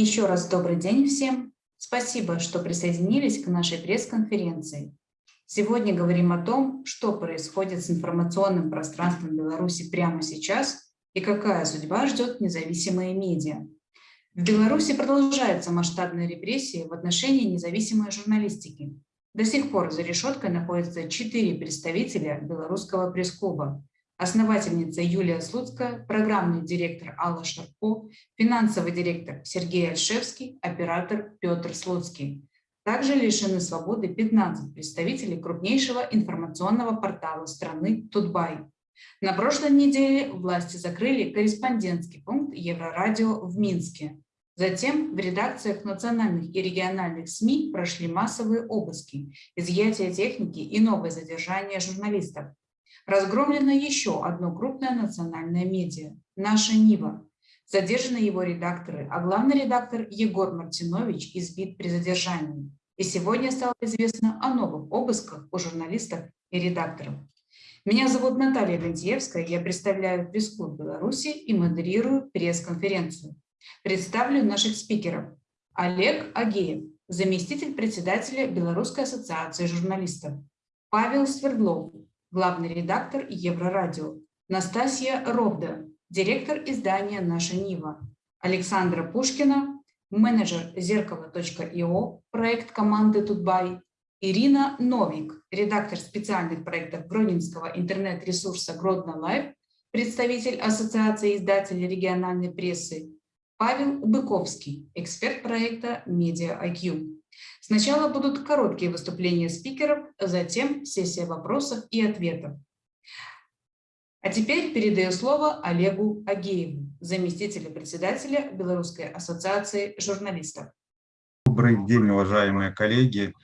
Еще раз добрый день всем. Спасибо, что присоединились к нашей пресс-конференции. Сегодня говорим о том, что происходит с информационным пространством Беларуси прямо сейчас и какая судьба ждет независимые медиа. В Беларуси продолжаются масштабные репрессии в отношении независимой журналистики. До сих пор за решеткой находятся четыре представителя Белорусского пресс-клуба, основательница Юлия Слуцкая, программный директор Алла Шарко, финансовый директор Сергей Альшевский, оператор Петр Слуцкий. Также лишены свободы 15 представителей крупнейшего информационного портала страны Тутбай. На прошлой неделе власти закрыли корреспондентский пункт Еврорадио в Минске. Затем в редакциях национальных и региональных СМИ прошли массовые обыски, изъятие техники и новое задержание журналистов. Разгромлено еще одно крупное национальное медиа – «Наша Нива». Задержаны его редакторы, а главный редактор Егор Мартинович избит при задержании. И сегодня стало известно о новых обысках у журналистов и редакторов. Меня зовут Наталья Гантьевская, я представляю пресс-клуб Беларуси и модерирую пресс-конференцию. Представлю наших спикеров. Олег Агеев, заместитель председателя Белорусской ассоциации журналистов. Павел Свердлов, главный редактор Еврорадио, Настасья Ровда, директор издания «Наша Нива», Александра Пушкина, менеджер зеркало.io, проект команды Тутбай, Ирина Новик, редактор специальных проектов Гронинского интернет-ресурса Гродно Лайв, представитель Ассоциации издателей региональной прессы, Павел Быковский, эксперт проекта Media IQ. Сначала будут короткие выступления спикеров, затем сессия вопросов и ответов. А теперь передаю слово Олегу Агееву, заместителю председателя Белорусской ассоциации журналистов. Добрый день, уважаемые коллеги.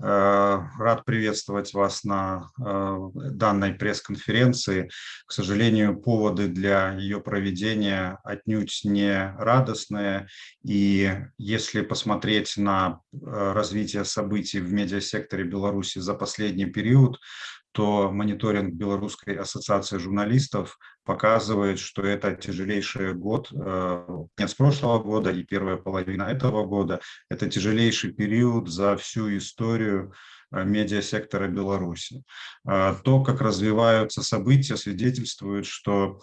Э, рад приветствовать вас на э, данной пресс-конференции. К сожалению, поводы для ее проведения отнюдь не радостные. И если посмотреть на э, развитие событий в медиасекторе Беларуси за последний период, то мониторинг Белорусской ассоциации журналистов показывает, что это тяжелейший год, э, конец прошлого года и первая половина этого года, это тяжелейший период за всю историю э, медиасектора Беларуси. Э, то, как развиваются события, свидетельствует, что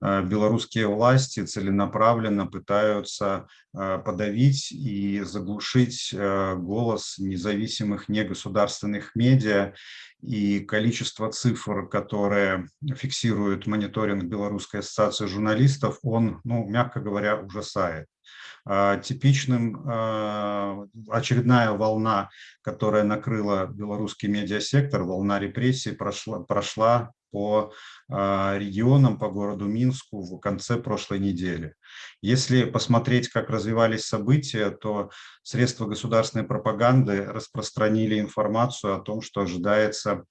белорусские власти целенаправленно пытаются подавить и заглушить голос независимых негосударственных медиа и количество цифр, которые фиксирует мониторинг Белорусской ассоциации журналистов, он, ну, мягко говоря, ужасает. А, типичным очередная волна, которая накрыла белорусский медиасектор, волна репрессий, прошла, прошла по а, регионам, по городу Минску в конце прошлой недели. Если посмотреть, как развивались события, то средства государственной пропаганды распространили информацию о том, что ожидается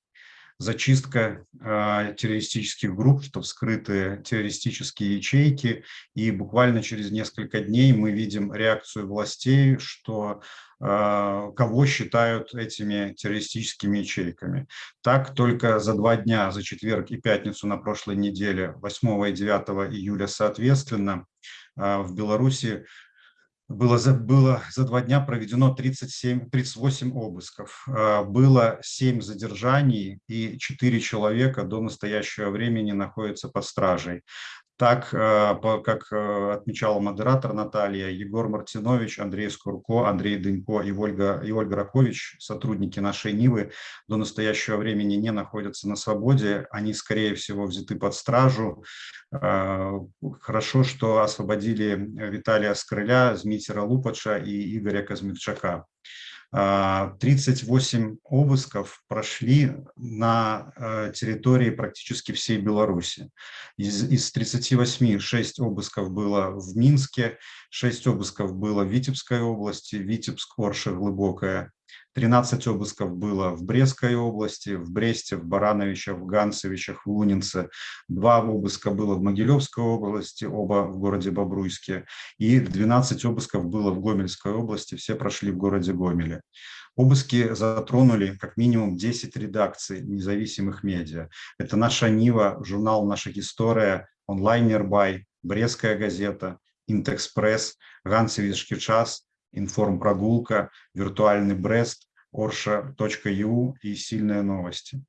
зачистка э, террористических групп, что вскрыты террористические ячейки, и буквально через несколько дней мы видим реакцию властей, что э, кого считают этими террористическими ячейками. Так, только за два дня, за четверг и пятницу на прошлой неделе, 8 и 9 июля соответственно, э, в Беларуси было за, было за два дня проведено 37, 38 обысков, а, было 7 задержаний и 4 человека до настоящего времени находятся под стражей. Так, э, как э, отмечала модератор Наталья, Егор Мартинович, Андрей Скурко, Андрей Дынько и Ольга, и Ольга Ракович, сотрудники нашей Нивы, до настоящего времени не находятся на свободе. Они, скорее всего, взяты под стражу. Э, хорошо, что освободили Виталия Скрыля, Змитера Лупача и Игоря Казмирчака. 38 а, обысков прошли на э, территории практически всей Беларуси. Из, из 38 6 обысков было в Минске, 6 обысков было в Витебской области, Витебск, Орша, Глубокая, 13 обысков было в Брестской области, в Бресте, в Барановичах, в Ганцевичах, в Лунинце. Два обыска было в Могилевской области, оба в городе Бобруйске. И 12 обысков было в Гомельской области, все прошли в городе Гомеле. Обыски затронули как минимум 10 редакций независимых медиа. Это «Наша Нива», журнал «Наша история», онлайн «Нербай», Брестская газета, Интекспресс, Гансевичский час, Информпрогулка, Виртуальный Брест, Орша.ю и Сильные новости.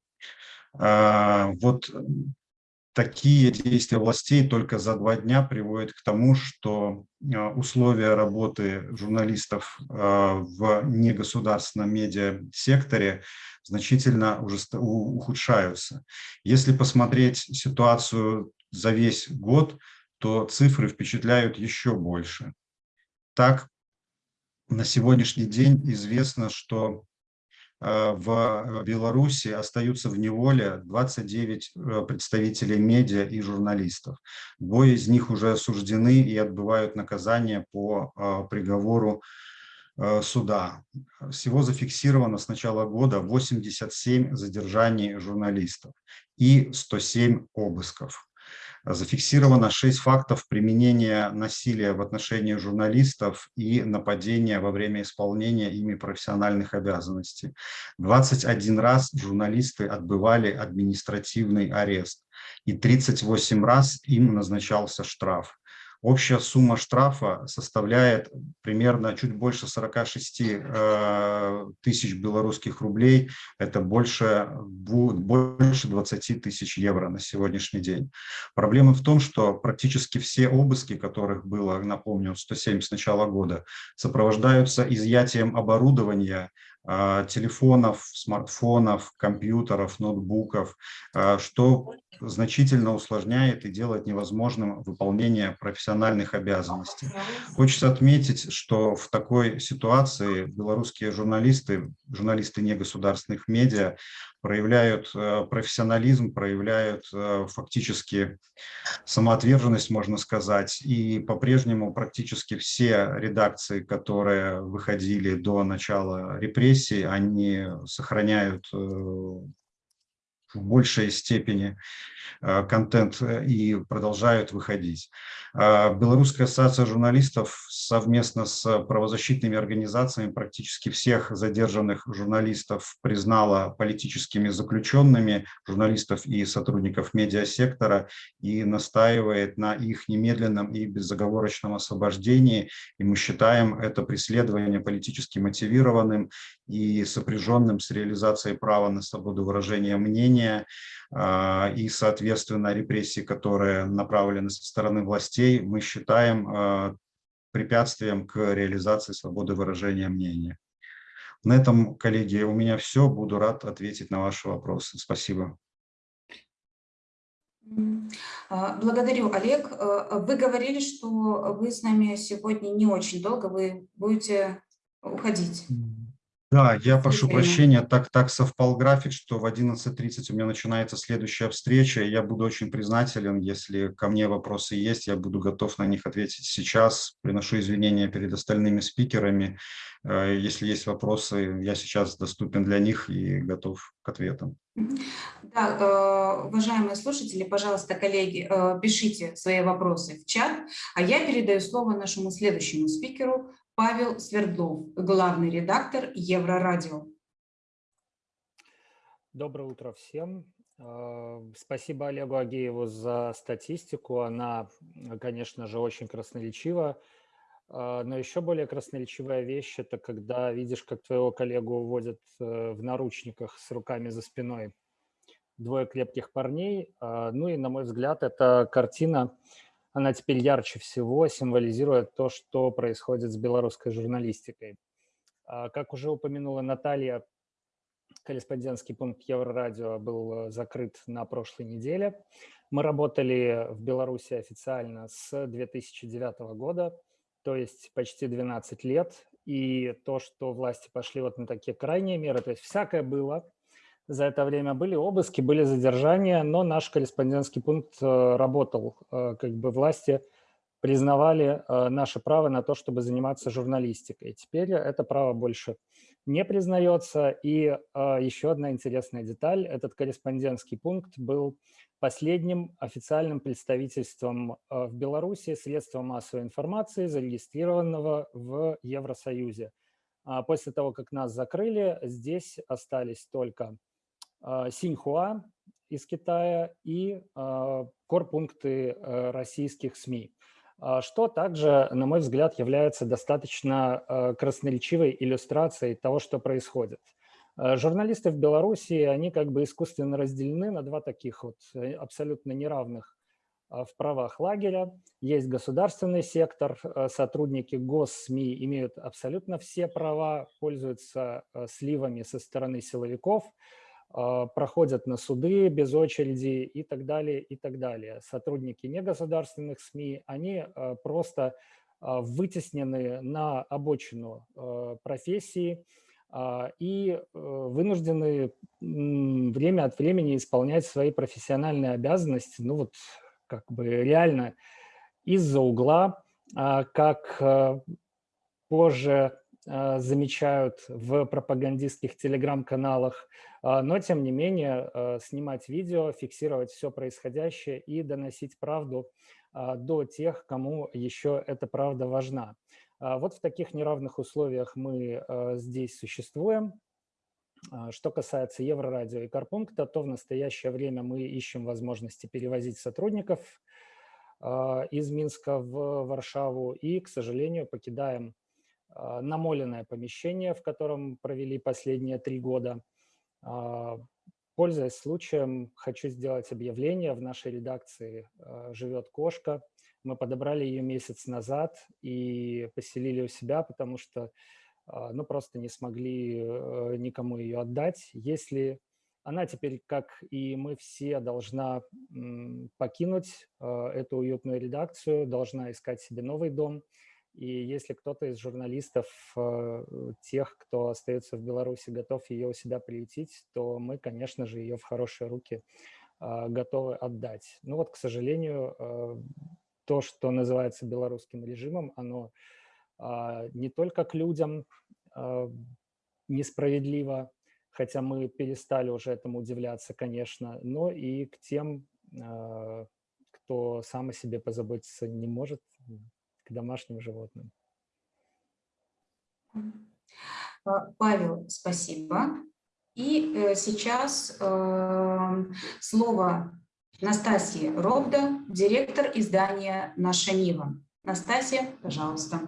А, вот такие действия властей только за два дня приводят к тому, что а, условия работы журналистов а, в негосударственном медиасекторе значительно уже ухудшаются. Если посмотреть ситуацию за весь год, то цифры впечатляют еще больше. Так, на сегодняшний день известно, что Э, в Беларуси остаются в неволе 29 э, представителей медиа и журналистов. Двое из них уже осуждены и отбывают наказание по э, приговору суда. Всего зафиксировано с начала года 87 задержаний журналистов и 107 обысков. Зафиксировано 6 фактов применения насилия в отношении журналистов и нападения во время исполнения ими профессиональных обязанностей. 21 раз журналисты отбывали административный арест и 38 раз им назначался штраф. Общая сумма штрафа составляет примерно чуть больше 46 э, тысяч белорусских рублей. Это больше, больше 20 тысяч евро на сегодняшний день. Проблема в том, что практически все обыски, которых было, напомню, 107 с начала года, сопровождаются изъятием оборудования, э, телефонов, смартфонов, компьютеров, ноутбуков, э, что значительно усложняет и делает невозможным выполнение профессиональных обязанностей. Хочется отметить, что в такой ситуации белорусские журналисты, журналисты негосударственных медиа проявляют э, профессионализм, проявляют э, фактически самоотверженность, можно сказать, и по-прежнему практически все редакции, которые выходили до начала репрессий, они сохраняют э, в большей степени Э, контент э, и продолжают выходить. А Белорусская ассоциация журналистов совместно с правозащитными организациями практически всех задержанных журналистов признала политическими заключенными журналистов и сотрудников медиасектора и настаивает на их немедленном и безоговорочном освобождении. И мы считаем это преследование политически мотивированным и сопряженным с реализацией права на свободу выражения мнения, а, и, соответственно, репрессии, которые направлены со стороны властей, мы считаем а, препятствием к реализации свободы выражения мнения. На этом, коллеги, у меня все. Буду рад ответить на ваши вопросы. Спасибо. А, благодарю, Олег. Вы говорили, что вы с нами сегодня не очень долго, вы будете уходить. Да, я прошу прощения, так, так совпал график, что в 11.30 у меня начинается следующая встреча. Я буду очень признателен, если ко мне вопросы есть, я буду готов на них ответить сейчас. Приношу извинения перед остальными спикерами. Э, если есть вопросы, я сейчас доступен для них и готов к ответам. Да, э, уважаемые слушатели, пожалуйста, коллеги, э, пишите свои вопросы в чат, а я передаю слово нашему следующему спикеру, Павел Свердлов, главный редактор Еврорадио. Доброе утро всем. А, спасибо Олегу Агееву за статистику. Она, конечно же, очень красноречива. А, но еще более красноречивая вещь – это когда видишь, как твоего коллегу уводят э, в наручниках с руками за спиной двое крепких парней. А, ну и, на мой взгляд, эта картина она теперь ярче всего символизирует то, что происходит с белорусской журналистикой. А, как уже упомянула Наталья, корреспондентский пункт Еврорадио был э, закрыт на прошлой неделе. Мы работали в Беларуси официально с 2009 года, то есть почти 12 лет. И то, что власти пошли вот на такие крайние меры, то есть всякое было, за это время были обыски, были задержания, но наш корреспондентский пункт э, работал. Э, как бы власти признавали э, наше право на то, чтобы заниматься журналистикой. Теперь это право больше не признается. И еще одна интересная деталь. Этот корреспондентский пункт был последним официальным представительством в Беларуси средства массовой информации, зарегистрированного в Евросоюзе. А после того, как нас закрыли, здесь остались только Синьхуа из Китая и а, корпункты э, российских СМИ. а, что также, на мой взгляд, является достаточно красноречивой иллюстрацией того, что происходит. Журналисты в Беларуси, они как бы искусственно разделены на два таких вот э, абсолютно неравных а, в правах лагеря. Есть государственный сектор, сотрудники госсми имеют абсолютно все права, пользуются сливами со стороны силовиков, а, проходят на суды без очереди и так далее, и так далее. Сотрудники негосударственных СМИ, они а, просто а, вытеснены на обочину профессии и э, вынуждены время от времени исполнять свои профессиональные обязанности, ну вот как бы реально из-за угла, как позже а, замечают в пропагандистских телеграм-каналах, а, но тем не менее а, снимать видео, фиксировать все происходящее и доносить правду до тех, кому еще эта правда важна. Вот в таких неравных условиях мы здесь существуем. Что касается Еврорадио и Карпункта, то в настоящее время мы ищем возможности перевозить сотрудников из Минска в Варшаву и, к сожалению, покидаем а, намоленное помещение, в котором провели последние три года. А, пользуясь случаем, хочу сделать объявление. В нашей редакции а, живет кошка. Мы подобрали ее месяц назад и поселили у себя, потому что ну, просто не смогли э, никому ее отдать. Если она теперь, как и мы все, должна покинуть эту уютную редакцию, должна искать себе новый дом – и если кто-то из журналистов, э, тех, кто остается в Беларуси, готов ее у себя приютить, то мы, конечно же, ее в хорошие руки а, готовы отдать. Ну вот, к сожалению, э, то, что называется белорусским режимом, оно а, не только к людям а, несправедливо, хотя мы перестали уже этому удивляться, конечно, но и к тем, кто сам о себе позаботиться не может, к домашним животным. А, Павел, спасибо. И э, сейчас э, слово Настасье Робда, директор издания «Наша Нива». Настасья, пожалуйста.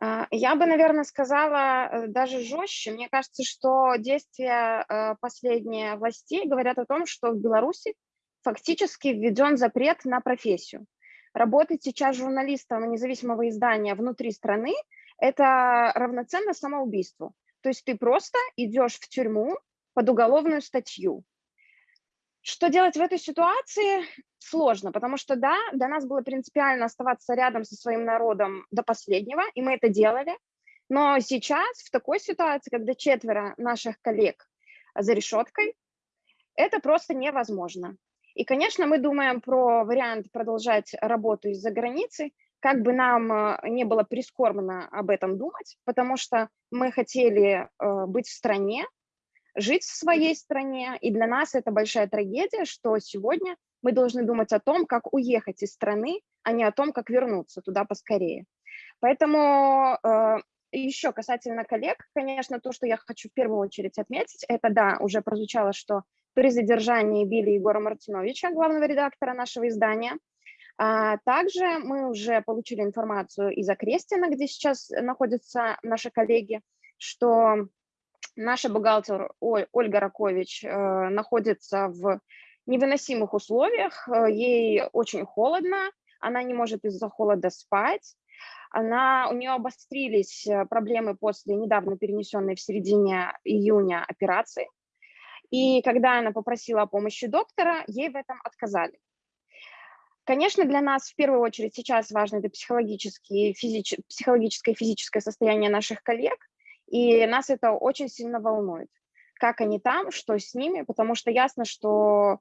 А, я бы, наверное, сказала э, даже жестче. Мне кажется, что действия последние властей говорят о том, что в Беларуси фактически введен запрет на профессию. Работать сейчас журналистом независимого издания внутри страны – это равноценно самоубийству. То есть ты просто идешь в тюрьму под уголовную статью. Что делать в этой ситуации? Сложно, потому что, да, для нас было принципиально оставаться рядом со своим народом до последнего, и мы это делали. Но сейчас, в такой ситуации, когда четверо наших коллег за решеткой, это просто невозможно. И, конечно, мы думаем про вариант продолжать работу из-за границы, как бы нам э, не было прискорбно об этом думать, потому что мы хотели э, быть в стране, жить в своей стране, и для нас это большая трагедия, что сегодня мы должны думать о том, как уехать из страны, а не о том, как вернуться туда поскорее. Поэтому э, еще касательно коллег, конечно, то, что я хочу в первую очередь отметить, это, да, уже прозвучало, что при задержании били Егора Мартиновича, главного редактора нашего издания. А также мы уже получили информацию из Окрестина, где сейчас находятся наши коллеги, что наша бухгалтер Ольга Ракович э, находится в невыносимых условиях, э, ей очень холодно, она не может из-за холода спать, она, у нее обострились э, проблемы после недавно перенесенной в середине июня операции, и когда она попросила о помощи доктора, ей в этом отказали. Конечно, для нас в первую очередь сейчас важно это психологическое, физич... психологическое и физическое состояние наших коллег, и нас это очень сильно волнует. Как они там, что с ними, потому что ясно, что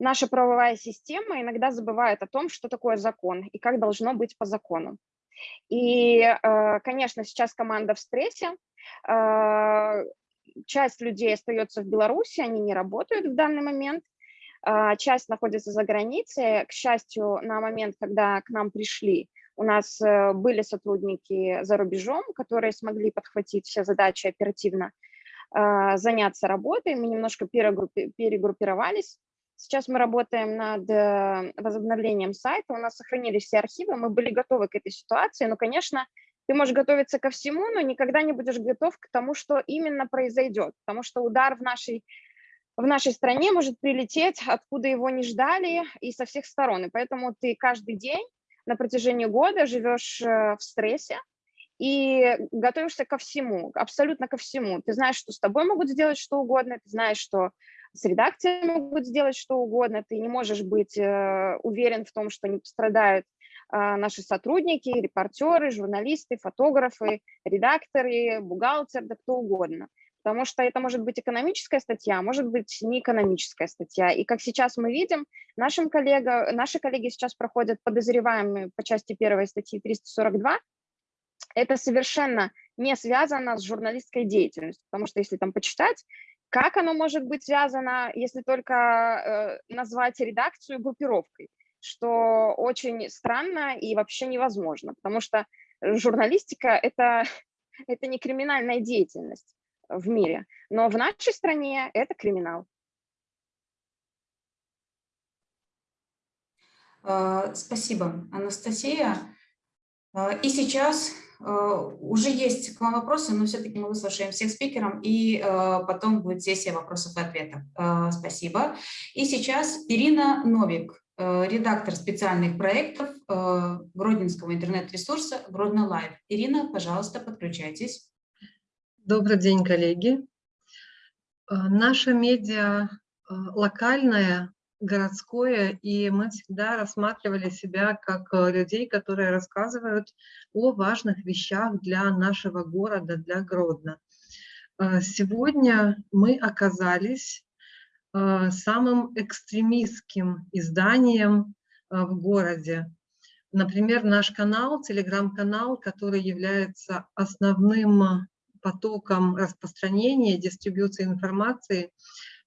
наша правовая система иногда забывает о том, что такое закон и как должно быть по закону. И, э, конечно, сейчас команда в стрессе, э, часть людей остается в Беларуси, они не работают в данный момент, а, часть находится за границей. К счастью, на момент, когда к нам пришли, у нас э, были сотрудники за рубежом, которые смогли подхватить все задачи оперативно, а, заняться работой. Мы немножко перегруппировались, Сейчас мы работаем над э, возобновлением сайта, у нас сохранились все архивы, мы были готовы к этой ситуации, но, конечно, ты можешь готовиться ко всему, но никогда не будешь готов к тому, что именно произойдет, потому что удар в нашей, в нашей стране может прилететь, откуда его не ждали и со всех сторон, и поэтому ты каждый день на протяжении года живешь э, в стрессе, и готовишься ко всему, абсолютно ко всему. Ты знаешь, что с тобой могут сделать что угодно, ты знаешь, что с редакцией могут сделать что угодно, ты не можешь быть э, уверен в том, что не пострадают наши сотрудники, репортеры, журналисты, фотографы, редакторы, бухгалтер, да кто угодно. Потому что это может быть экономическая статья, может быть не экономическая статья. И как сейчас мы видим, нашим коллега, наши коллеги сейчас проходят подозреваемые по части первой статьи 342, это совершенно не связано с журналистской деятельностью, потому что если там почитать, как оно может быть связано, если только э, назвать редакцию группировкой, что очень странно и вообще невозможно, потому что журналистика это, – это не криминальная деятельность в мире, но в нашей стране это криминал. А, спасибо, Анастасия. А, и сейчас Э, уже есть к вам вопросы, но все-таки мы выслушаем всех спикеров, и э, потом будет сессия вопросов и ответов. Э, спасибо. И сейчас Ирина Новик, редактор специальных проектов Гродненского интернет-ресурса Гродно Лайв. Ирина, пожалуйста, подключайтесь. Добрый день, коллеги. Наша медиа локальная городское, и мы всегда рассматривали себя как э, людей, которые рассказывают о важных вещах для нашего города, для Гродно. Э, сегодня мы оказались э, самым экстремистским изданием в городе. Например, наш канал, телеграм-канал, который является основным потоком распространения, дистрибуции информации,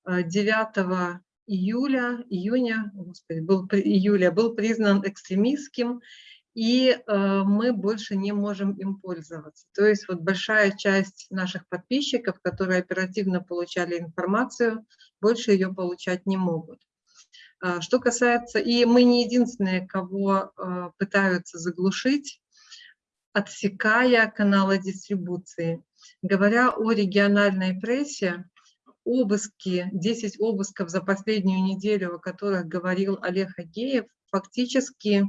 9 июля, июня, господи, был, июля был признан экстремистским, и э, мы больше не можем им пользоваться. То есть вот большая часть наших подписчиков, которые оперативно получали информацию, больше ее получать не могут. Э, что касается, и мы не единственные, кого э, пытаются заглушить, отсекая каналы дистрибуции. Говоря о региональной прессе, обыски, 10 обысков за последнюю неделю, о которых говорил Олег Агеев, фактически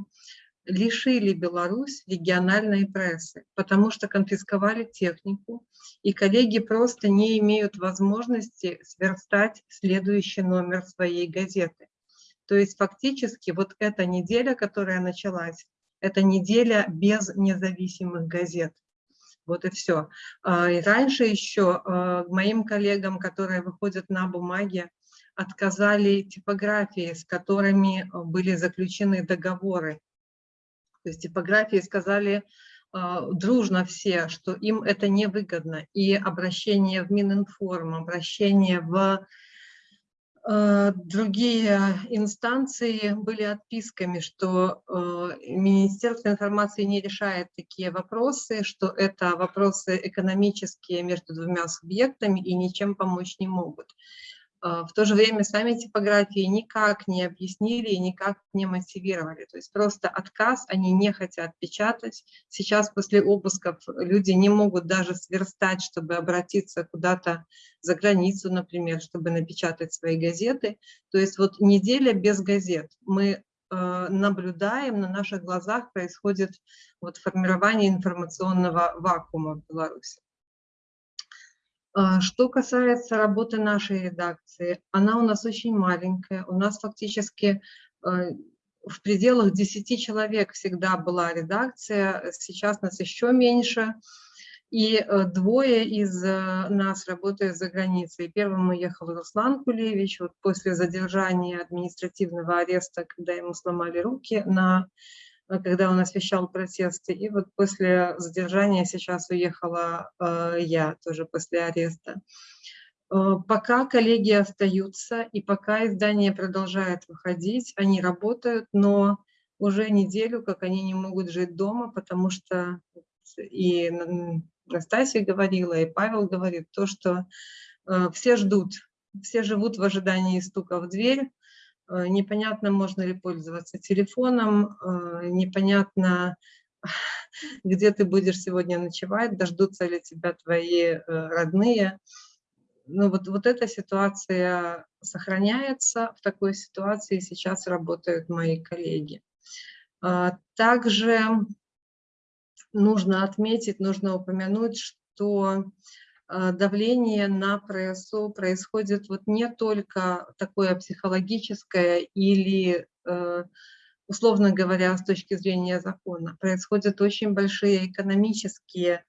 лишили Беларусь региональной прессы, потому что конфисковали технику, и коллеги просто не имеют возможности сверстать следующий номер своей газеты. То есть фактически вот эта неделя, которая началась, это неделя без независимых газет. Вот и все. А, и раньше еще а, моим коллегам, которые выходят на бумаге, отказали типографии, с которыми а, были заключены договоры. То есть типографии сказали дружно все, что им это невыгодно. И обращение в Мининформ, обращение в Э, другие инстанции были отписками, что э, Министерство информации не решает такие вопросы, что это вопросы экономические между двумя субъектами и ничем помочь не могут. А, в то же время сами типографии никак не объяснили и никак не мотивировали. То есть просто отказ, они не хотят печатать. Сейчас после обысков люди не могут даже сверстать, чтобы обратиться куда-то за границу, например, чтобы напечатать свои газеты. То есть вот неделя без газет. Мы э, наблюдаем, на наших глазах происходит вот формирование информационного вакуума в Беларуси. А, что касается работы нашей редакции, она у нас очень маленькая. У нас фактически э, в пределах 10 человек всегда была редакция, сейчас нас еще меньше. И э, двое из э, нас работают за границей. Первым уехал Руслан Кулевич, вот после задержания административного ареста, когда ему сломали руки на Э, когда он освещал протесты. И вот после задержания сейчас уехала э, я, тоже после ареста. Э, пока коллеги остаются, и пока издание продолжает выходить, они работают, но уже неделю, как они не могут жить дома, потому что и Настасья говорила, и Павел говорит, то, что э, все ждут, все живут в ожидании стука в дверь, Э, непонятно, можно ли пользоваться телефоном, э, непонятно, где ты будешь сегодня ночевать, дождутся ли тебя твои э, родные. Ну вот, вот эта ситуация сохраняется, в такой ситуации сейчас работают мои коллеги. А, также нужно отметить, нужно упомянуть, что Э, давление на ПРСО происходит вот не только такое психологическое или, э, условно говоря, с точки зрения закона, происходят очень большие экономические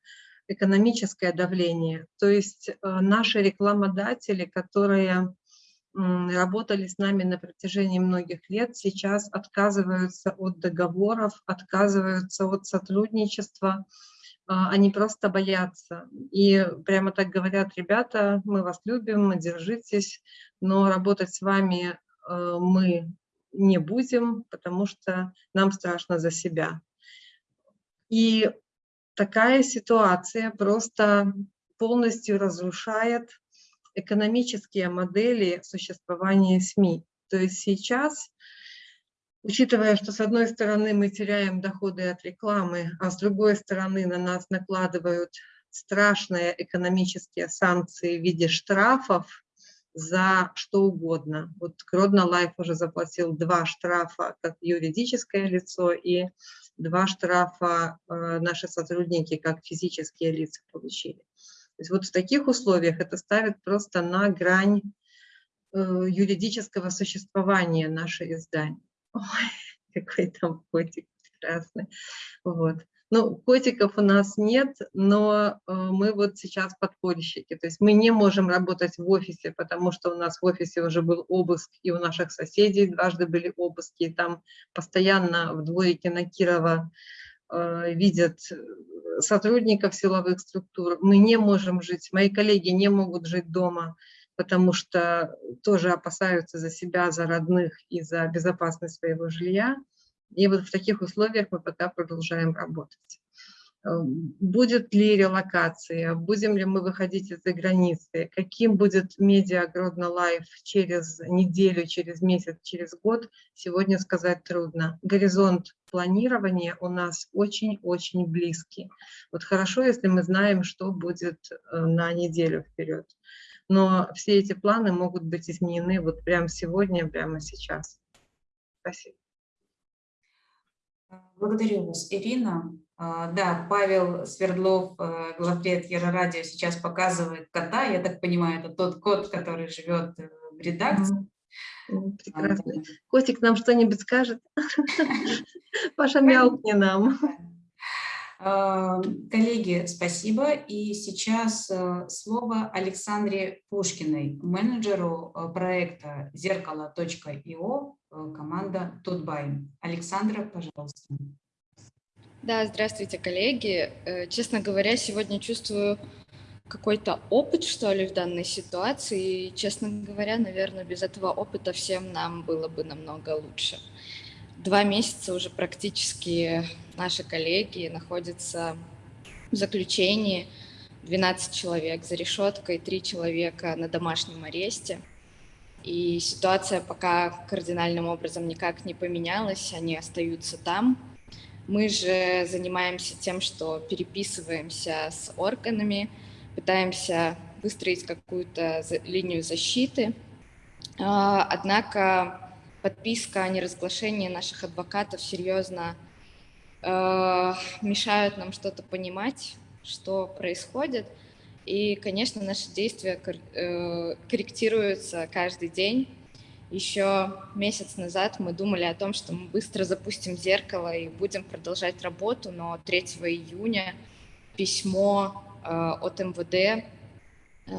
экономическое давление. То есть э, наши рекламодатели, которые работали с нами на протяжении многих лет, сейчас отказываются от договоров, отказываются от сотрудничества, они просто боятся. И прямо так говорят, ребята, мы вас любим, держитесь, но работать с вами э, мы не будем, потому что нам страшно за себя. И такая ситуация просто полностью разрушает экономические модели существования СМИ. То есть сейчас Учитывая, что с одной стороны мы теряем доходы от рекламы, а с другой стороны на нас накладывают страшные экономические санкции в виде штрафов за что угодно. Вот Гродно Life уже заплатил два штрафа как юридическое лицо и два штрафа э, наши сотрудники как физические лица получили. То есть вот в таких условиях это ставит просто на грань э, юридического существования наше издание. Ой, какой там котик прекрасный. Вот. Ну, котиков у нас нет, но э, мы вот сейчас подпольщики. То есть мы не можем работать в офисе, потому что у нас в офисе уже был обыск, и у наших соседей дважды были обыски. И там постоянно в дворике на Кирова э, видят сотрудников силовых структур. Мы не можем жить, мои коллеги не могут жить дома потому что тоже опасаются за себя, за родных и за безопасность своего жилья. И вот в таких условиях мы пока продолжаем работать. Э, будет ли релокация, будем ли мы выходить из-за границы, каким будет медиа Гродно Life через неделю, через месяц, через год, сегодня сказать трудно. Горизонт планирования у нас очень-очень близкий. Вот хорошо, если мы знаем, что будет э, на неделю вперед но все эти планы могут быть изменены вот прямо сегодня, прямо сейчас. Спасибо. Благодарю вас, Ирина. А, да, Павел Свердлов, э, главред Радио, сейчас показывает кота. Я так понимаю, это тот кот, который живет э, в редакции. Прекрасно. Котик нам что-нибудь скажет? Паша, мяукни нам. А, коллеги, спасибо. И сейчас э, слово Александре Пушкиной, менеджеру э, проекта зеркало.io, э, команда Тутбай. Александра, пожалуйста. Да, здравствуйте, коллеги. Честно говоря, сегодня чувствую какой-то опыт, что ли, в данной ситуации. И, честно говоря, наверное, без этого опыта всем нам было бы намного лучше. Два месяца уже практически наши коллеги находятся в заключении, 12 человек за решеткой, 3 человека на домашнем аресте. И ситуация пока кардинальным образом никак не поменялась, они остаются там. Мы же занимаемся тем, что переписываемся с органами, пытаемся выстроить какую-то линию защиты. А, однако подписка о неразглашении наших адвокатов серьезно э, мешают нам что-то понимать, что происходит. И, конечно, наши действия э, корректируются каждый день. Еще месяц назад мы думали о том, что мы быстро запустим зеркало и будем продолжать работу, но 3 июня письмо э, от МВД э,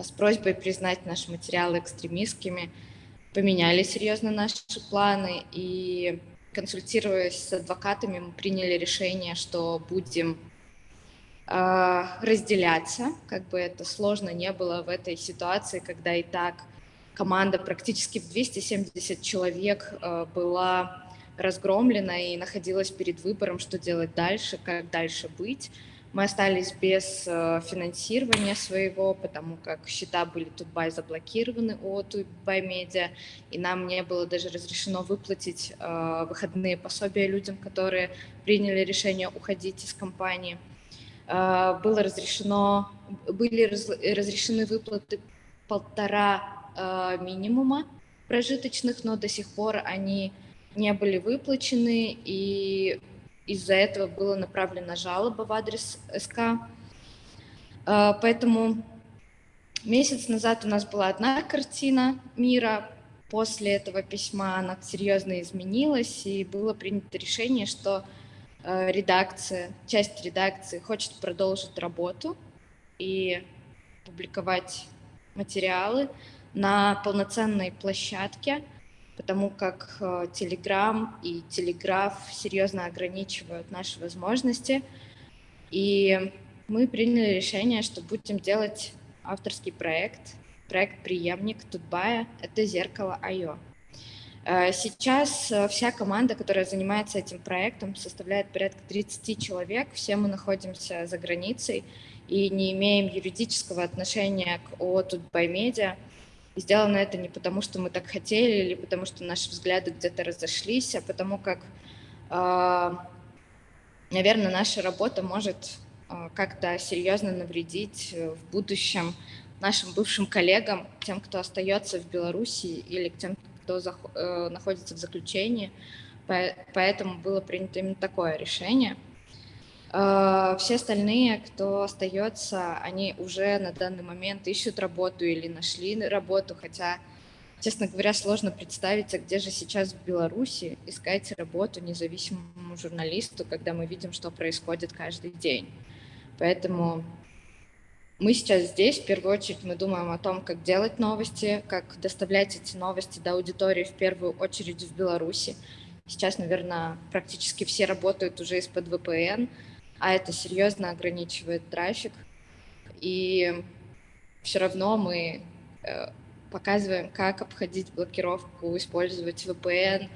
с просьбой признать наши материалы экстремистскими – поменяли серьезно наши планы, и консультируясь с адвокатами, мы приняли решение, что будем э, разделяться, как бы это сложно не было в этой ситуации, когда и так команда практически в 270 человек э, была разгромлена и находилась перед выбором, что делать дальше, как дальше быть. Мы остались без э, финансирования своего, потому как счета были Тутбай заблокированы у Тутбай Медиа, и нам не было даже разрешено выплатить э, выходные пособия людям, которые приняли решение уходить из компании. Э, было разрешено, были разрешены выплаты полтора минимума прожиточных, но до сих пор они не были выплачены, и из-за этого была направлена жалоба в адрес СК. А, поэтому месяц назад у нас была одна картина мира, после этого письма она серьезно изменилась, и было принято решение, что а, редакция, часть редакции хочет продолжить работу и публиковать материалы на полноценной площадке, потому как Telegram э, и Телеграф серьезно ограничивают наши возможности. И мы приняли решение, что будем делать авторский проект, проект «Приемник Тутбая» — это «Зеркало Айо». Э, сейчас э, вся команда, которая занимается этим проектом, составляет порядка 30 человек. Все мы находимся за границей и не имеем юридического отношения к ООО «Тутбай Медиа». И сделано это не потому, что мы так хотели, или потому, что наши взгляды где-то разошлись, а потому как, а, наверное, наша работа может а, как-то серьезно навредить э, в будущем нашим бывшим коллегам, тем, кто остается в Беларуси или тем, кто э, находится в заключении. Поэтому было принято именно такое решение – все остальные, кто остается, они уже на данный момент ищут работу или нашли работу, хотя, честно говоря, сложно представить, а где же сейчас в Беларуси искать работу независимому журналисту, когда мы видим, что происходит каждый день. Поэтому мы сейчас здесь, в первую очередь, мы думаем о том, как делать новости, как доставлять эти новости до аудитории, в первую очередь в Беларуси. Сейчас, наверное, практически все работают уже из-под VPN, а это серьезно ограничивает трафик. И все равно мы э, показываем, как обходить блокировку, использовать VPN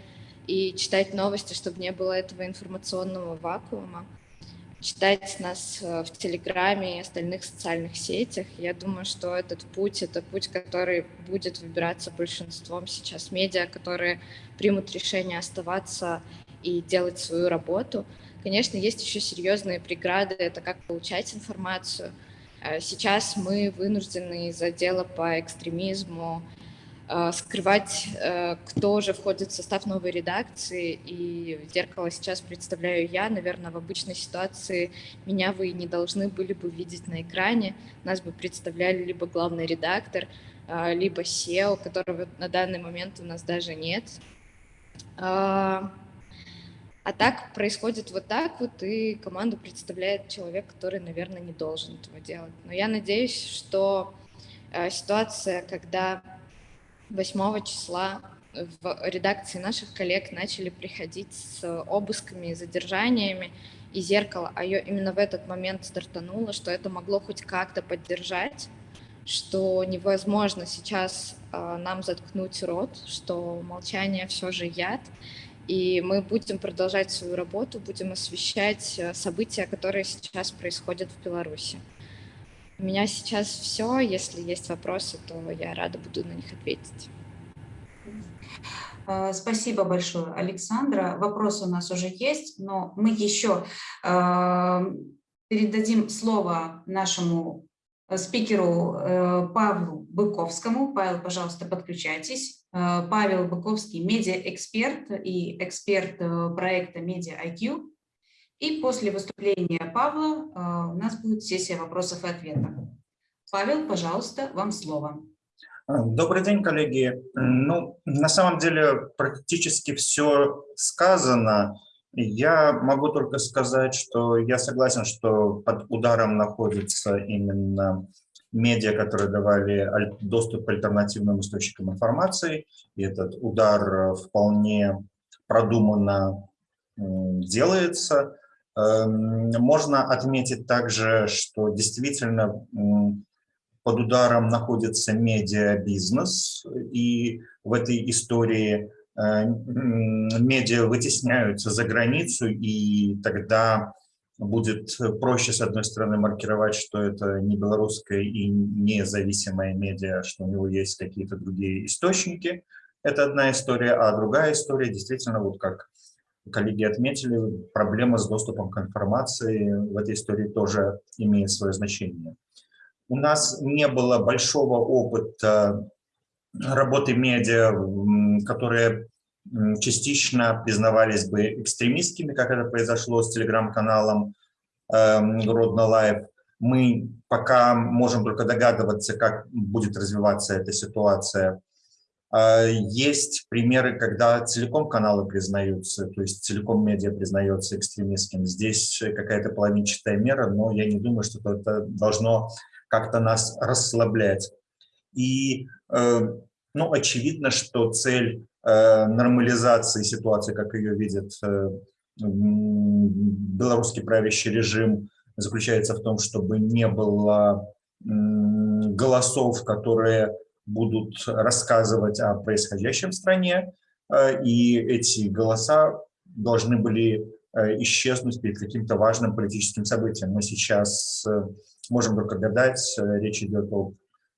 и читать новости, чтобы не было этого информационного вакуума. Читать нас э, в Телеграме и остальных социальных сетях. Я думаю, что этот путь — это путь, который будет выбираться большинством сейчас медиа, которые примут решение оставаться и делать свою работу — Конечно, есть еще серьезные преграды, это как получать информацию. Э, сейчас мы вынуждены из-за дела по экстремизму э, скрывать, э, кто же входит в состав новой редакции, и «Зеркало» сейчас представляю я. Наверное, в обычной ситуации меня вы не должны были бы видеть на экране. Нас бы представляли либо главный редактор, либо SEO, которого на данный момент у нас даже нет. А так происходит вот так вот, и команду представляет человек, который, наверное, не должен этого делать. Но я надеюсь, что э, ситуация, когда 8 числа в редакции наших коллег начали приходить с обысками и задержаниями, и зеркало, а ее именно в этот момент стартануло, что это могло хоть как-то поддержать, что невозможно сейчас э, нам заткнуть рот, что молчание все же яд, и мы будем продолжать свою работу, будем освещать э, события, которые сейчас происходят в Беларуси. У меня сейчас все. Если есть вопросы, то я рада буду на них ответить. Э, спасибо большое, Александра. Вопросы у нас уже есть, но мы еще э, передадим слово нашему спикеру Павлу Быковскому. Павел, пожалуйста, подключайтесь. Э, Павел Быковский, медиа-эксперт и эксперт э, проекта Media IQ. И после выступления Павла э, у нас будет сессия вопросов и ответов. Павел, пожалуйста, вам слово. Добрый день, коллеги. Ну, на самом деле практически все сказано. Я могу только сказать, что я согласен, что под ударом находится именно медиа, которые давали доступ к альтернативным источникам информации. И этот удар э, вполне продуманно делается. Эм, можно отметить также, что действительно под ударом находится медиабизнес, и в этой истории э, медиа вытесняются за границу, и тогда будет проще, с одной стороны, маркировать, что это не белорусская и независимая медиа, что у него есть какие-то другие источники. Это одна история. А другая история, действительно, вот как коллеги отметили, проблема с доступом к информации в этой истории тоже имеет свое значение. У нас не было большого опыта работы медиа, которые частично признавались бы экстремистскими, как это произошло с телеграм-каналом э, Родно Лайв. Мы пока можем только догадываться, как будет развиваться эта ситуация. Э, есть примеры, когда целиком каналы признаются, то есть целиком медиа признается экстремистским. Здесь какая-то половинчатая мера, но я не думаю, что это должно как-то нас расслаблять. И э, ну, очевидно, что цель Э, нормализации ситуации, как ее видит э, белорусский правящий режим, заключается в том, чтобы не было голосов, которые будут рассказывать о происходящем в стране, э, и эти голоса должны были исчезнуть перед каким-то важным политическим событием. Мы сейчас можем только гадать, речь идет о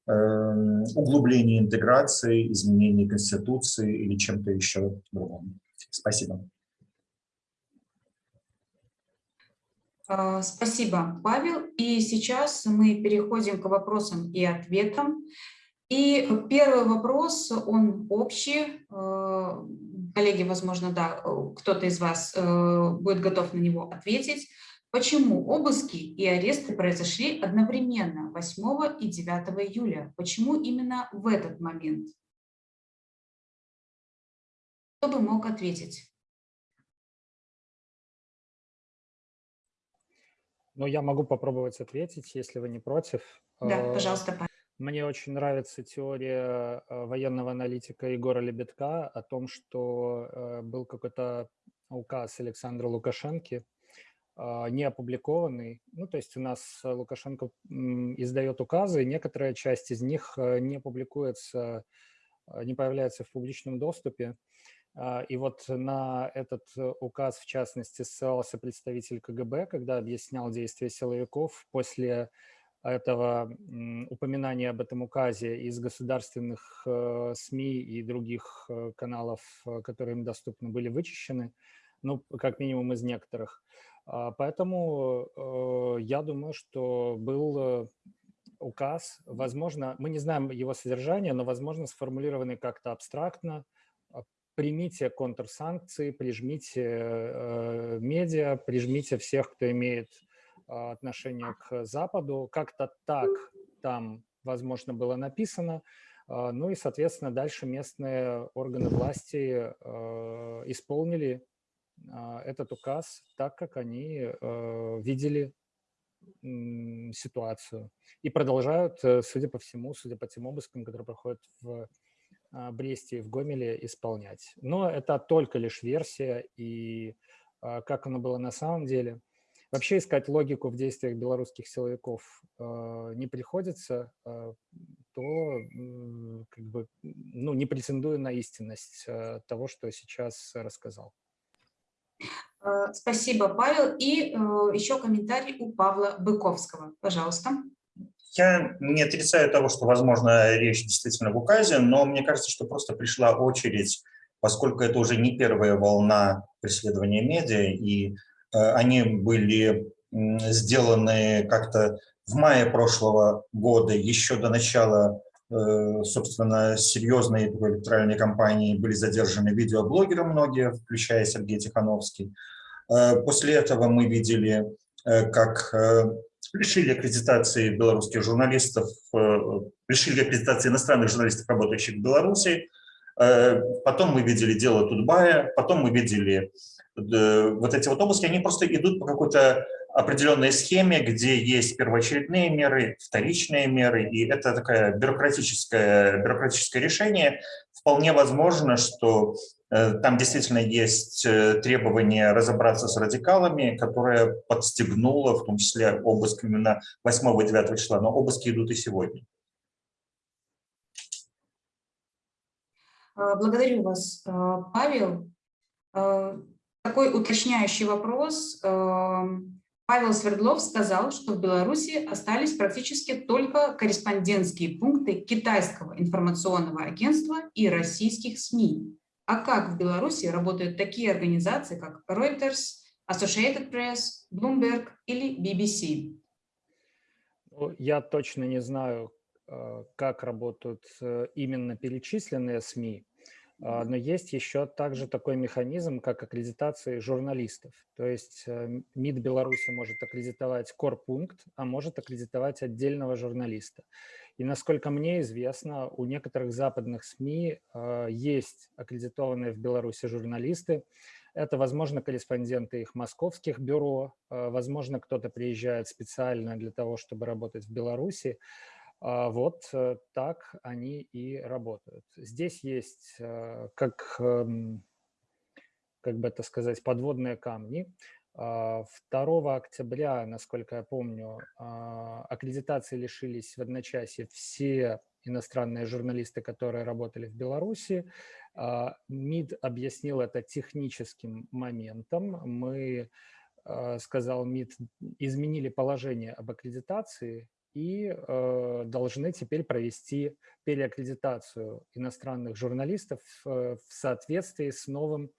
углубление интеграции, изменение Конституции или чем-то еще другом. Спасибо. А, спасибо, Павел. И сейчас мы переходим к вопросам и ответам. И первый вопрос, он общий. Э, коллеги, возможно, да, кто-то из вас э, будет готов на него ответить. Почему обыски и аресты произошли одновременно 8 и 9 июля? Почему именно в этот момент? Кто бы мог ответить? Ну, я могу попробовать ответить, если вы не против. Да, э, пожалуйста. Мне очень нравится теория э, военного аналитика Егора Лебедка о том, что э, был какой-то указ Александра Лукашенко, не опубликованный. Ну, то есть у нас Лукашенко издает указы, некоторая часть из них э, не публикуется, а, не появляется в публичном доступе. А, и вот на этот указ, в частности, ссылался представитель КГБ, когда объяснял действия силовиков после этого упоминания об этом указе из государственных э, СМИ и других э, каналов, которые им доступны, были вычищены, ну, как минимум из некоторых. А, поэтому э, я думаю, что был э, указ, возможно, мы не знаем его содержание, но, возможно, сформулированный как-то абстрактно. А, примите контрсанкции, прижмите э, медиа, прижмите всех, кто имеет а, отношение к Западу. Как-то так там, возможно, было написано. Ну и, соответственно, дальше местные органы власти исполнили этот указ так, как они э, видели ситуацию. И продолжают, э, судя по всему, судя по тем обыскам, которые проходят в а, Бресте и в Гомеле, исполнять. Но это только лишь версия, и а, как оно было на самом деле. Вообще искать логику в действиях белорусских силовиков не приходится, то как бы, ну, не претендую на истинность того, что сейчас рассказал. Э, спасибо, Павел. И э, еще комментарий у Павла Быковского. Пожалуйста. Я не отрицаю того, что, возможно, речь действительно в указе, но мне кажется, что просто пришла очередь, поскольку это уже не первая волна преследования медиа, и э, они были сделаны как-то в мае прошлого года, еще до начала собственно, серьезные электоральные кампании были задержаны видеоблогеры многие, включая Сергей Тихановский. Э, после этого мы видели, э, как лишили аккредитации белорусских журналистов, лишили аккредитации иностранных журналистов, работающих в Беларуси. Потом мы видели дело Тутбая, потом мы видели вот эти вот обыски, они просто идут по какой-то определенной схеме, где есть первоочередные меры, вторичные меры, и это такое бюрократическое, бюрократическое решение. Вполне возможно, что э, там действительно есть э, требование разобраться с радикалами, которое подстегнуло в том числе обыск именно 8 и 9 числа, но обыски идут и сегодня. А, благодарю вас, а, Павел. А, такой уточняющий вопрос. Павел Свердлов сказал, что в Беларуси остались практически только корреспондентские пункты китайского информационного агентства и российских СМИ. А как в Беларуси работают такие организации, как Reuters, Associated Press, Bloomberg или BBC? Ну, я точно не знаю, э, как работают э, именно перечисленные СМИ, а, но есть еще также такой механизм, как аккредитация журналистов. То есть э, МИД Беларуси может аккредитовать корпункт, а может аккредитовать отдельного журналиста. И насколько мне известно, у некоторых западных СМИ а, есть аккредитованные в Беларуси журналисты. Это, возможно, корреспонденты их московских бюро, а, возможно, кто-то приезжает специально для того, чтобы работать в Беларуси. А, вот э, так они и работают. Здесь есть, э, как, эм, как бы это сказать, подводные камни. 2 а, октября, насколько я помню, а, аккредитации лишились в одночасье все иностранные журналисты, которые работали в Беларуси. МИД объяснил это техническим моментом. Мы, сказал МИД, изменили положение об аккредитации и э, должны теперь провести переаккредитацию иностранных журналистов э, в соответствии с новым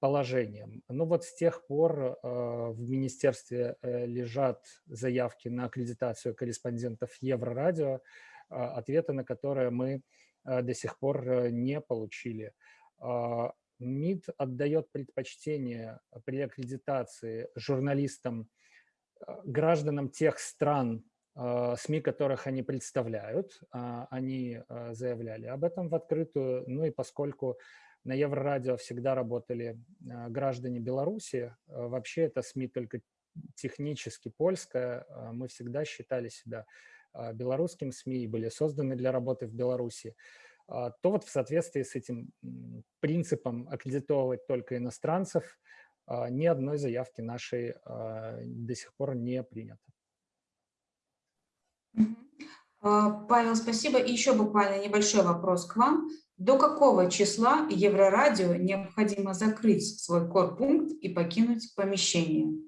положением. Ну вот с тех пор э, в министерстве э, лежат заявки на аккредитацию корреспондентов Еврорадио, э, ответы на которые мы до сих пор не получили. Э, МИД отдает предпочтение при аккредитации журналистам, гражданам тех стран, а, СМИ, которых они представляют, а, они а, заявляли об этом в открытую. Ну и поскольку на Еврорадио всегда работали граждане Беларуси, вообще это СМИ только технически польская, мы всегда считали себя белорусским СМИ и были созданы для работы в Беларуси, то вот в соответствии с этим принципом аккредитовывать только иностранцев ни одной заявки нашей до сих пор не принято. А, Павел, спасибо. И еще буквально небольшой вопрос к вам. До какого числа Еврорадио необходимо закрыть свой корпункт и покинуть помещение?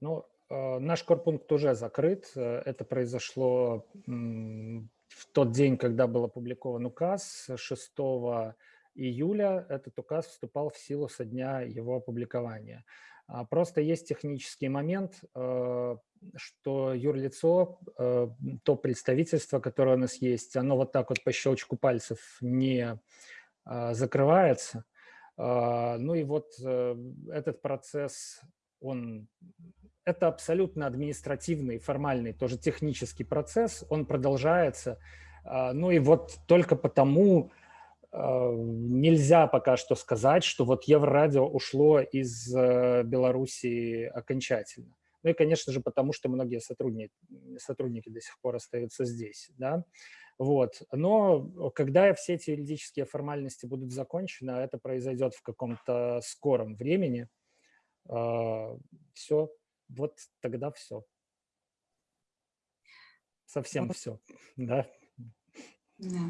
Ну, э, наш корпункт уже закрыт. Это произошло в тот день, когда был опубликован указ, 6 июля. Этот указ вступал в силу со дня его опубликования. А, просто есть технический момент, э, что юрлицо, э, то представительство, которое у нас есть, оно вот так вот по щелчку пальцев не а, закрывается. А, ну и вот э, этот процесс, он, это абсолютно административный, формальный, тоже технический процесс, он продолжается. Ну и вот только потому, нельзя пока что сказать, что вот Еврорадио ушло из э, Белоруссии окончательно. Ну и, конечно же, потому что многие сотрудники, сотрудники до сих пор остаются здесь. Да? Вот. Но когда все эти юридические формальности будут закончены, а это произойдет в каком-то скором времени, а, все, вот тогда все. Совсем все, да. Да.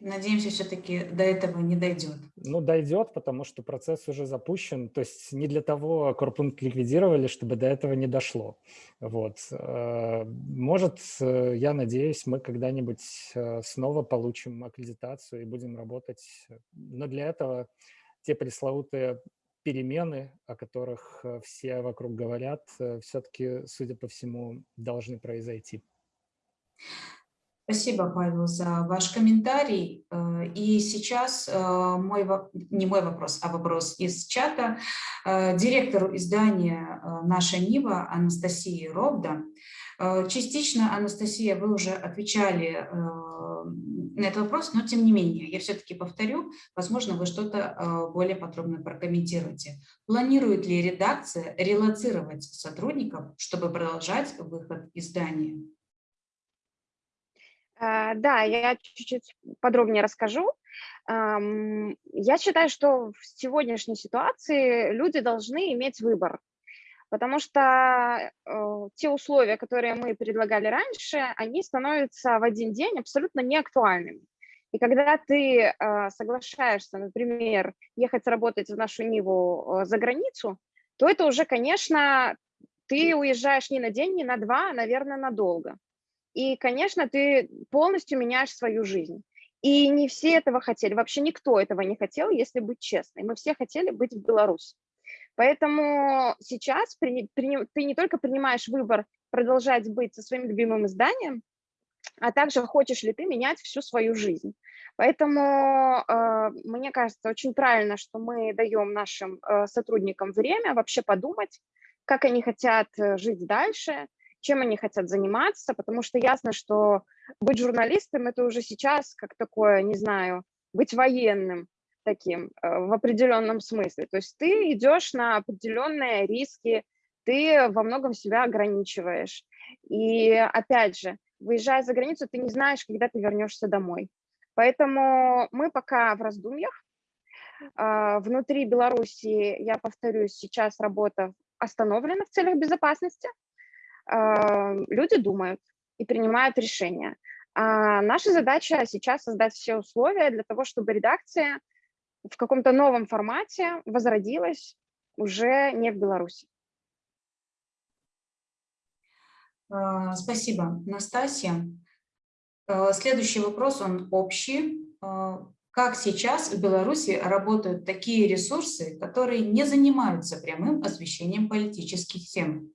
Надеемся, все-таки до этого не дойдет. Ну, дойдет, потому что процесс уже запущен. То есть не для того корпункт ликвидировали, чтобы до этого не дошло. Вот. Э, может, э, я надеюсь, мы когда-нибудь э, снова получим аккредитацию и будем работать. Но для этого те пресловутые перемены, о которых все вокруг говорят, все-таки, судя по всему, должны произойти. Спасибо, Павел, за ваш комментарий. Э, и сейчас э, мой, не мой вопрос, а вопрос из чата. Э, директору издания «Наша Нива» Анастасии Робда. Частично, Анастасия, вы уже отвечали на этот вопрос, но тем не менее, я все-таки повторю, возможно, вы что-то более подробно прокомментируете. Планирует ли редакция релацировать сотрудников, чтобы продолжать выход издания? А, да, я чуть-чуть подробнее расскажу. Я считаю, что в сегодняшней ситуации люди должны иметь выбор, потому что э, те условия, которые мы предлагали раньше, они становятся в один день абсолютно неактуальными. И когда ты э, соглашаешься, например, ехать работать в нашу Ниву э, за границу, то это уже, конечно, ты уезжаешь не на день, не на два, а, наверное, надолго. И, конечно, ты полностью меняешь свою жизнь. И не все этого хотели, вообще никто этого не хотел, если быть честной. Мы все хотели быть в Беларуси. Поэтому сейчас при, при, ты не только принимаешь выбор продолжать быть со своим любимым изданием, а также хочешь ли ты менять всю свою жизнь. Поэтому э, мне кажется очень правильно, что мы даем нашим э, сотрудникам время вообще подумать, как они хотят э, жить дальше, чем они хотят заниматься, потому что ясно, что быть журналистом – это уже сейчас как такое, не знаю, быть военным таким э, в определенном смысле. То есть ты идешь на определенные риски, ты во многом себя ограничиваешь. И опять же, выезжая за границу, ты не знаешь, когда ты вернешься домой. Поэтому мы пока в раздумьях. А, внутри Беларуси, я повторюсь, сейчас работа остановлена в целях безопасности. А, люди думают и принимают решения. А наша задача сейчас создать все условия для того, чтобы редакция в каком-то новом формате возродилась уже не в Беларуси. А, спасибо, Настасья. Следующий вопрос, он общий. Как сейчас в Беларуси работают такие ресурсы, которые не занимаются прямым освещением политических тем?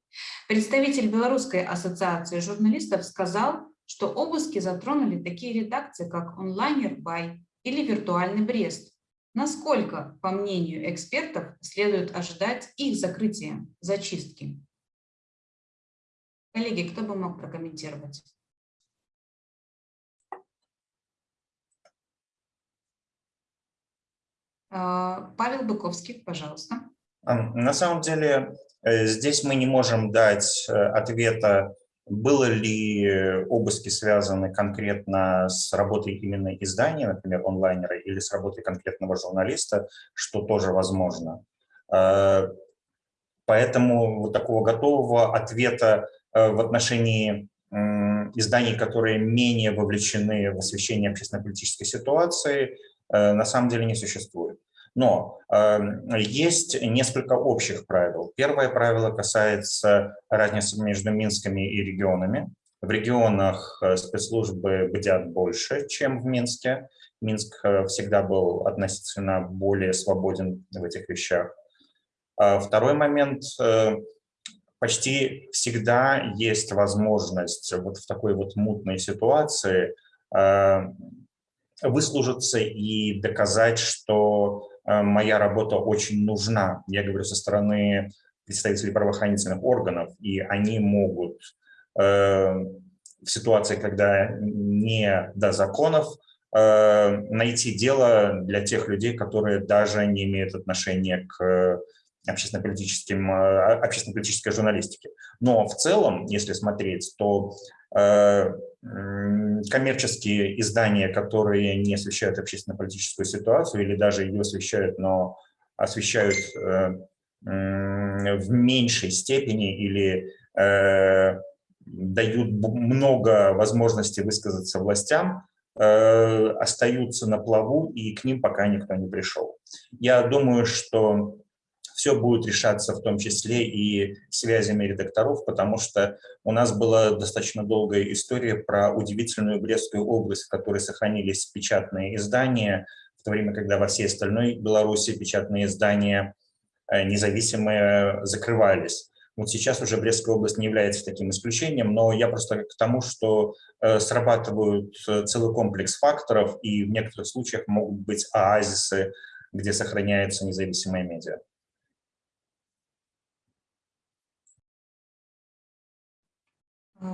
Представитель Белорусской ассоциации журналистов сказал, что обыски затронули такие редакции, как онлайнер Бай или виртуальный Брест. Насколько, по мнению экспертов, следует ожидать их закрытия, зачистки? Коллеги, кто бы мог прокомментировать? Павел Быковский, пожалуйста. На самом деле э, здесь мы не можем дать э, ответа, было ли обыски связаны конкретно с работой именно издания, например, онлайнера, или с работой конкретного журналиста, что тоже возможно. Э, поэтому вот такого готового ответа в отношении изданий, которые менее вовлечены в освещение общественно-политической ситуации, на самом деле не существует. Но э, есть несколько общих правил. Первое правило касается разницы между Минсками и регионами. В регионах э, спецслужбы бдят больше, чем в Минске. Минск э, всегда был относительно более свободен в этих вещах. А второй момент. Э, почти всегда есть возможность вот в такой вот мутной ситуации выслужиться и доказать, что Э, моя работа очень нужна. Я говорю со стороны представителей правоохранительных органов, и они могут э, в ситуации, когда не до законов, э, найти дело для тех людей, которые даже не имеют отношения к общественно-политической журналистике. Но в целом, если смотреть, то коммерческие издания, которые не освещают общественно-политическую ситуацию или даже ее освещают, но освещают э, в меньшей степени или э, дают много возможностей высказаться властям, э, остаются на плаву, и к ним пока никто не пришел. Я думаю, что все будет решаться в том числе и связями редакторов, потому что у нас была достаточно долгая история про удивительную Брестскую область, в которой сохранились печатные издания, в то время, когда во всей остальной Беларуси печатные издания э, независимые закрывались. Вот сейчас уже Брестская область не является таким исключением, но я просто к тому, что э, срабатывают э, целый комплекс факторов, и в некоторых случаях могут быть оазисы, где сохраняются независимые медиа.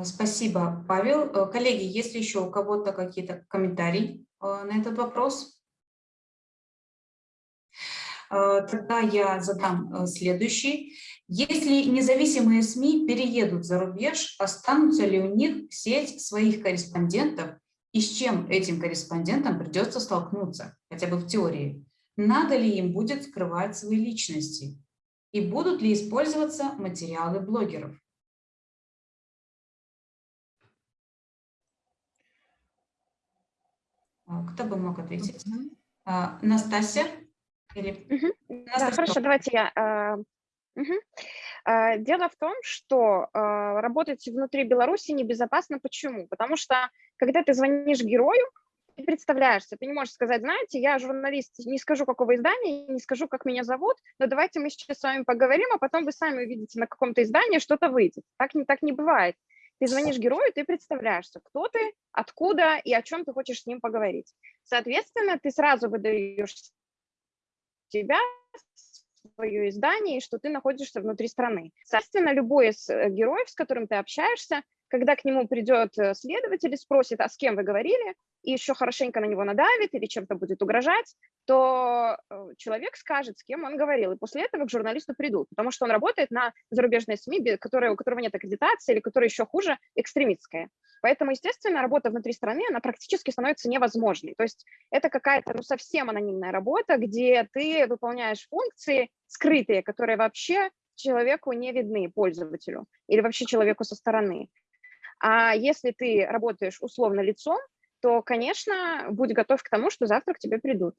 Спасибо, Павел. Э, коллеги, есть ли еще у кого-то какие-то комментарии э, на этот вопрос? Тогда я задам следующий. Если независимые СМИ переедут за рубеж, останутся ли у них сеть своих корреспондентов и с чем этим корреспондентам придется столкнуться, хотя бы в теории? Надо ли им будет скрывать свои личности? И будут ли использоваться материалы блогеров? Кто бы мог ответить? А, Настасья? Или... Угу. Настасья? Да, хорошо, давайте я. Угу. А, дело в том, что а, работать внутри Беларуси небезопасно. Почему? Потому что, когда ты звонишь герою, ты представляешься, ты не можешь сказать, знаете, я журналист, не скажу, какого издания, не скажу, как меня зовут, но давайте мы сейчас с вами поговорим, а потом вы сами увидите на каком-то издании что-то выйдет. Так не, так не бывает. Ты звонишь герою, ты представляешься, кто ты, откуда и о чем ты хочешь с ним поговорить. Соответственно, ты сразу выдаешь себя, свое издание, и что ты находишься внутри страны. Соответственно, любой из э, героев, с которым ты общаешься, когда к нему придет э, следователь и спросит, а с кем вы говорили, и еще хорошенько на него надавит или чем-то будет угрожать, то э, человек скажет, с кем он говорил, и после этого к журналисту придут, потому что он работает на зарубежной СМИ, которая, у которого нет аккредитации или которая еще хуже, экстремистская. Поэтому, естественно, работа внутри страны, она практически становится невозможной. То есть это какая-то ну, совсем анонимная работа, где ты выполняешь функции скрытые, которые вообще человеку не видны, пользователю, или вообще человеку со стороны. А если ты работаешь условно лицом, то, конечно, будь готов к тому, что завтра к тебе придут.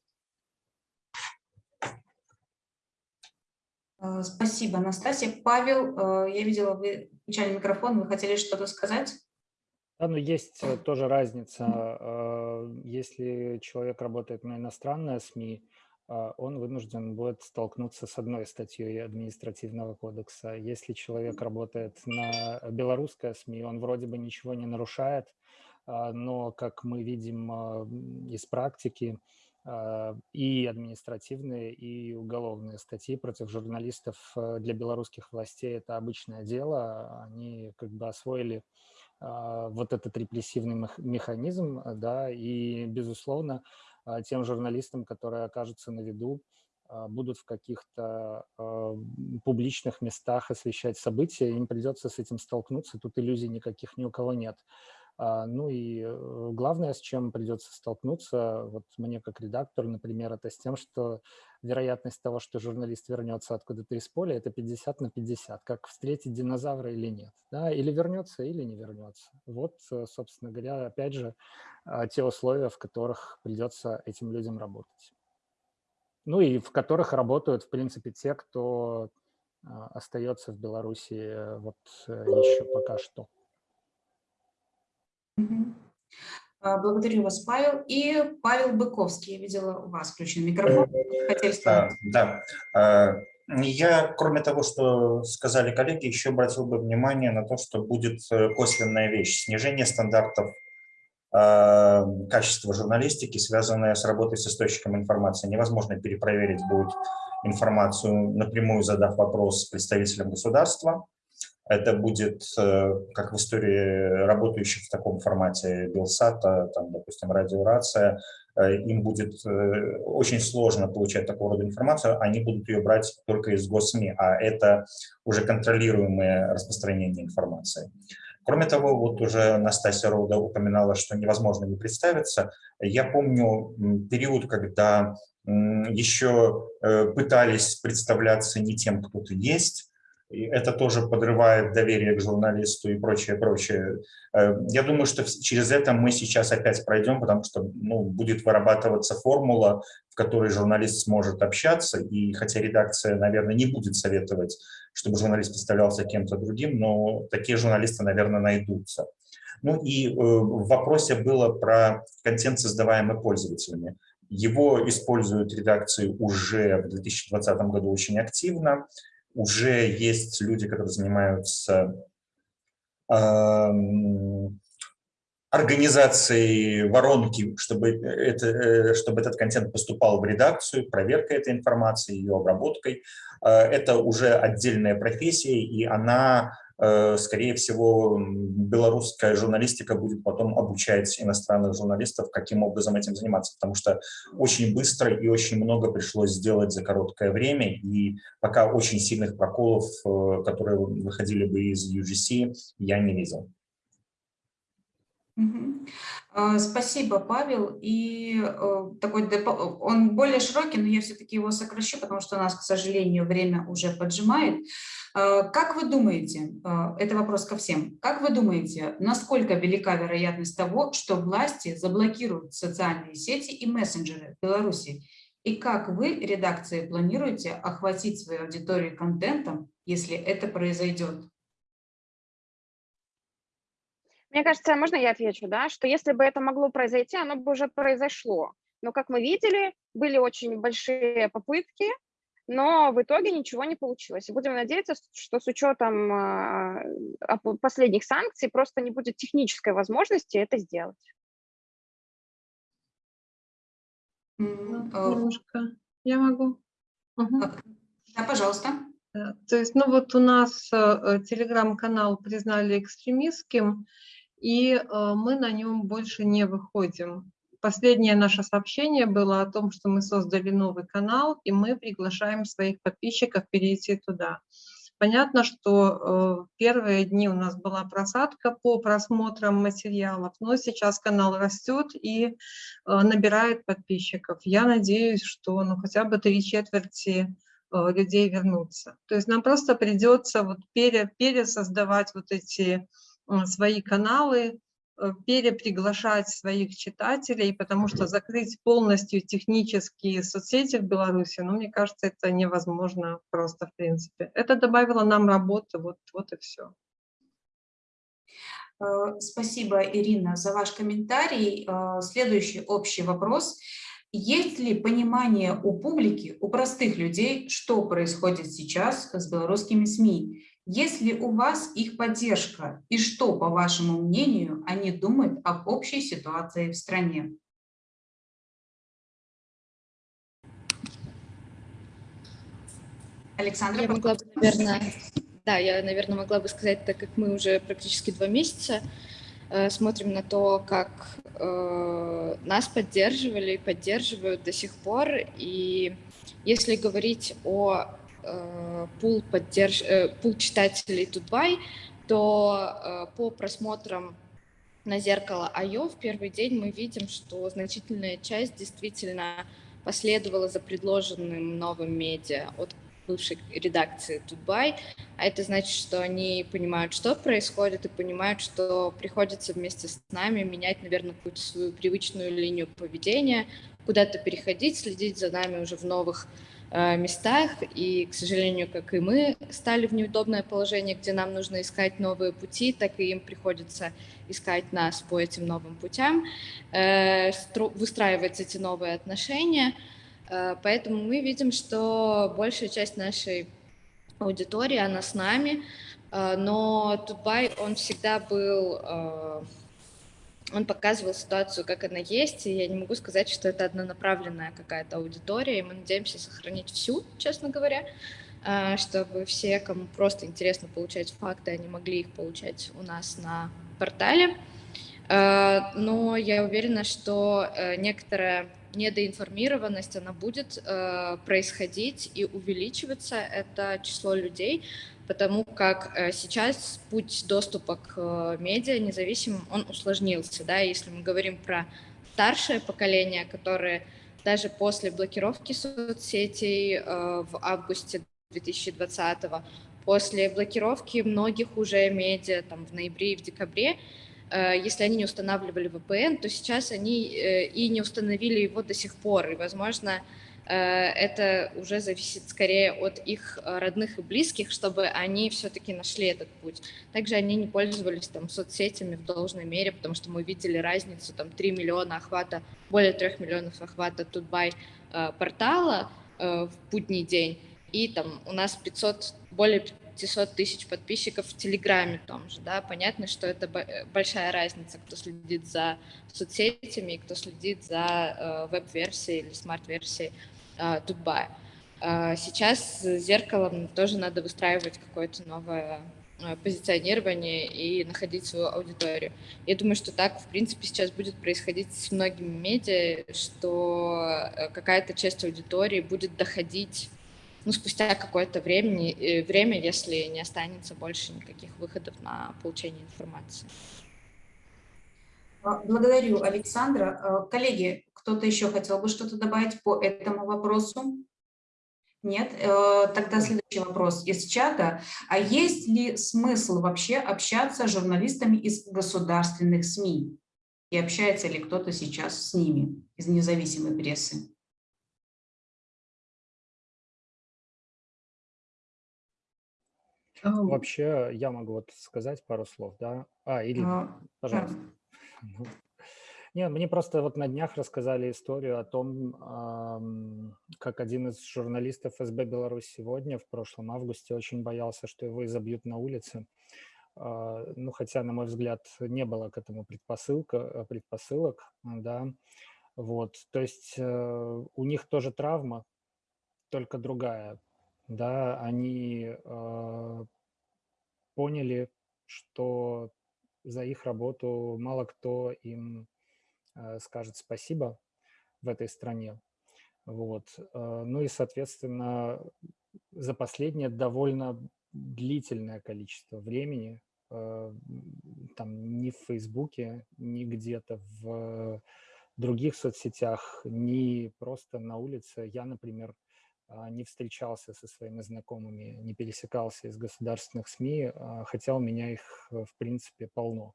Э, спасибо, Анастасия. Павел, э, я видела, вы включали микрофон, вы хотели что-то сказать? Да, но есть э, тоже разница. Если человек работает на иностранное СМИ, он вынужден будет столкнуться с одной статьей административного кодекса. Если человек работает на белорусское СМИ, он вроде бы ничего не нарушает, а, но, как мы видим а, из практики, а, и административные, и уголовные статьи против журналистов для белорусских властей – это обычное дело. Они как бы освоили вот этот репрессивный механизм, да, и, безусловно, тем журналистам, которые окажутся на виду, будут в каких-то публичных местах освещать события, им придется с этим столкнуться, тут иллюзий никаких ни у кого нет. А, ну и э, главное, с чем придется столкнуться, вот мне как редактору, например, это с тем, что вероятность того, что журналист вернется откуда-то из поля, это 50 на 50, как встретить динозавра или нет, да, или вернется, или не вернется. Вот, э, собственно говоря, опять же, а, те условия, в которых придется этим людям работать. Ну и в которых работают, в принципе, те, кто а, остается в Беларуси э, вот еще пока что. А, благодарю вас, Павел. И Павел Быковский, я видела у вас включен микрофон. Хотели а, да. А, я, кроме того, что сказали коллеги, еще обратил бы внимание на то, что будет э, косвенная вещь – снижение стандартов качества журналистики, связанное с работой с источником информации. Невозможно перепроверить будет информацию, напрямую задав вопрос представителям государства. Это будет, э, как в истории работающих в таком формате Белсата, там, допустим, радиорация, э, им будет э, очень сложно получать такого рода информацию, они будут ее брать только из госсми, а это уже контролируемое распространение информации. Кроме того, вот уже Настасья Рода упоминала, что невозможно не представиться. Я помню период, когда еще пытались представляться не тем, кто ты есть, и это тоже подрывает доверие к журналисту и прочее, прочее. Э, я думаю, что через это мы сейчас опять пройдем, потому что ну, будет вырабатываться формула, в которой журналист сможет общаться, и хотя редакция, наверное, не будет советовать, чтобы журналист представлялся кем-то другим, но такие журналисты, наверное, найдутся. Ну и э, в вопросе было про контент, создаваемый пользователями. Его используют редакции уже в 2020 году очень активно уже есть люди, которые занимаются организацией воронки, чтобы, это, э, чтобы этот контент поступал в редакцию, проверкой этой информации, ее обработкой. А, это уже отдельная профессия, и она Э, скорее всего, белорусская журналистика будет потом обучать иностранных журналистов, каким образом этим заниматься, потому что очень быстро и очень много пришлось сделать за короткое время, и пока очень сильных проколов, э, которые выходили бы из UGC, я не видел. А, спасибо, Павел. И э, такой он более широкий, но я все-таки его сокращу, потому что у нас, к сожалению, время уже поджимает. А, как вы думаете, а, это вопрос ко всем, как вы думаете, насколько велика вероятность того, что власти заблокируют социальные сети и мессенджеры в Беларуси? И как вы, редакции, планируете охватить свою аудиторию контентом, если это произойдет? Мне кажется, можно я отвечу, да, что если бы это могло произойти, оно бы уже произошло. Но, как мы видели, были очень большие попытки, но в итоге ничего не получилось. И будем надеяться, что с учетом а, последних санкций просто не будет технической возможности это сделать. Э, немножко. Я могу. Угу. Да, пожалуйста. То есть, ну вот у нас э, телеграм-канал признали экстремистским, и э, мы на нем больше не выходим. Последнее наше сообщение было о том, что мы создали новый канал, и мы приглашаем своих подписчиков перейти туда. Понятно, что э, первые дни у нас была просадка по просмотрам материалов, но сейчас канал растет и э, набирает подписчиков. Я надеюсь, что ну, хотя бы три четверти людей вернутся. То есть нам просто придется вот пере, пересоздавать вот эти свои каналы, э, переприглашать своих читателей, потому что закрыть полностью технические соцсети в Беларуси, ну, мне кажется, это невозможно просто в принципе. Это добавило нам работы, вот, вот и все. Э, спасибо, Ирина, за ваш комментарий. Э, следующий общий вопрос. Есть ли понимание у публики, у простых людей, что происходит сейчас с белорусскими СМИ? Есть ли у вас их поддержка и что, по вашему мнению, они думают об общей ситуации в стране? Александра, я могла бы, наверное, да, я, наверное, могла бы сказать, так как мы уже практически два месяца э, смотрим на то, как э, нас поддерживали и поддерживают до сих пор. И если говорить о пул, поддерж... Э, пул читателей Тутбай, то э, по просмотрам на зеркало Айо в первый день мы видим, что значительная часть действительно последовала за предложенным новым медиа от бывшей редакции Тутбай, а это значит, что они понимают, что происходит, и понимают, что приходится вместе с нами менять, наверное, какую-то свою привычную линию поведения, куда-то переходить, следить за нами уже в новых Э, местах, и, к сожалению, как и мы стали в неудобное положение, где нам нужно искать новые пути, так и им приходится искать нас по этим новым путям, э, выстраивать эти новые отношения. Э, поэтому мы видим, что большая часть нашей аудитории, она с нами, но Тутбай, он всегда был он показывал ситуацию, как она есть, и я не могу сказать, что это однонаправленная какая-то аудитория, и мы надеемся сохранить всю, честно говоря, а, чтобы все, кому просто интересно получать факты, они могли их получать у нас на портале. А, но я уверена, что э, некоторая недоинформированность, она будет э, происходить и увеличиваться, это число людей, потому как э, сейчас путь доступа к э, медиа независимым, он усложнился, да, если мы говорим про старшее поколение, которое даже после блокировки соцсетей э, в августе 2020 после блокировки многих уже медиа там в ноябре и в декабре, если они не устанавливали VPN, то сейчас они и не установили его до сих пор, и, возможно, это уже зависит скорее от их э, родных и близких, чтобы они все-таки нашли этот путь. Также они не пользовались там соцсетями в должной мере, потому что мы видели разницу, там 3 миллиона охвата, более 3 миллионов охвата Тутбай э, портала в будний день, и там у нас 500, более 500 тысяч подписчиков в Телеграме том же, да, понятно, что это большая разница, кто следит за соцсетями и кто следит за веб-версией или смарт-версией Дубая. Сейчас с зеркалом тоже надо выстраивать какое-то новое а, позиционирование и находить свою аудиторию. Я думаю, что так, в принципе, сейчас будет происходить с многими медиа, что э, какая-то часть аудитории будет доходить ну, спустя какое-то времени, э, время, если не останется больше никаких выходов на получение информации. А, благодарю, Александра. А, коллеги, кто-то еще хотел бы что-то добавить по этому вопросу? Нет? Э, тогда следующий вопрос из чата. А есть ли смысл вообще общаться с журналистами из государственных СМИ? И общается ли кто-то сейчас с ними из независимой прессы? А, вообще, я могу вот сказать пару слов, да? А, или, а, пожалуйста. Да. Не, мне просто вот на днях рассказали историю о том, как один из журналистов СБ Беларусь сегодня, в прошлом августе, очень боялся, что его изобьют на улице. А, Ну, хотя, на мой взгляд, не было к этому предпосылка, предпосылок, да. Вот, то есть э, у них тоже травма, только другая, да. Они э, поняли, что за их работу мало кто им скажет спасибо в этой стране. Вот. э, Ну и, соответственно, за последнее довольно длительное количество времени, э, там ни в Фейсбуке, ни где-то в других соцсетях, ни просто на улице. Я, например, не встречался со своими знакомыми, не пересекался из государственных СМИ, хотя у меня их, э, в принципе, полно.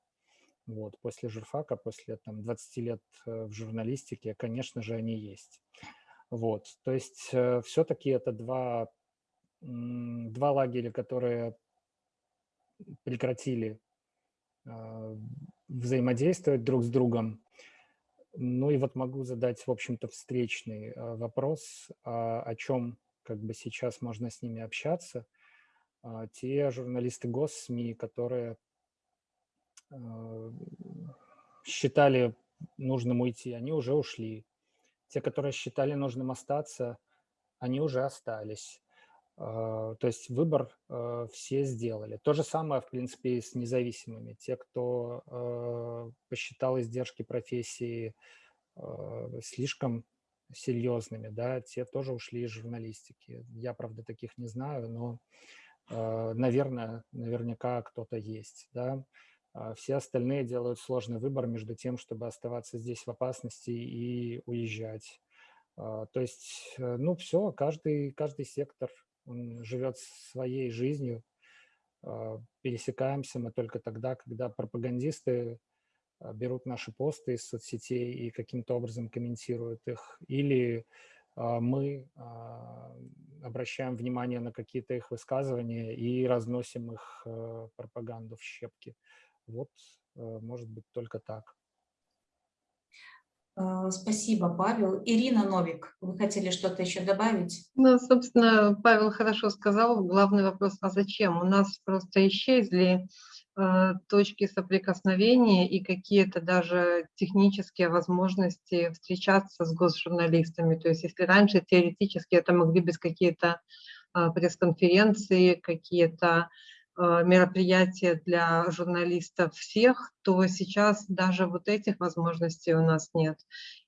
Вот. После журфака, после там, 20 лет э, в журналистике, конечно же, они есть. Вот. То есть все-таки это два, два лагеря, которые прекратили а, взаимодействовать друг с другом. Ну и вот могу задать, в общем-то, встречный вопрос, а о чем как бы сейчас можно с ними общаться. А, Те журналисты госсми, которые считали нужным уйти, они уже ушли. Те, которые считали нужным остаться, они уже остались. А, То есть выбор а, все сделали. То же самое, в принципе, и с независимыми. Те, кто посчитал издержки профессии слишком серьезными, да, те тоже ушли из журналистики. Я, правда, таких не знаю, но, наверное, наверняка кто-то есть, да. А Все остальные делают сложный выбор между тем, чтобы оставаться здесь в опасности и уезжать. А, То есть, э, ну, все, каждый, каждый сектор живет своей жизнью. А, Пересекаемся мы только тогда, когда пропагандисты берут наши посты из соцсетей и каким-то образом комментируют их, или мы обращаем внимание на какие-то их высказывания и разносим их э, пропаганду в щепки. Вот, э, может быть, только так. а, Спасибо, Павел. Ирина Новик, вы хотели что-то еще добавить? Ну, собственно, Павел хорошо сказал. Главный вопрос, а зачем? У нас просто исчезли э, точки соприкосновения и какие-то даже технические возможности встречаться с госжурналистами. То есть если раньше теоретически это могли быть какие-то э, пресс-конференции, какие-то мероприятия для журналистов всех, то сейчас даже вот этих возможностей у нас нет.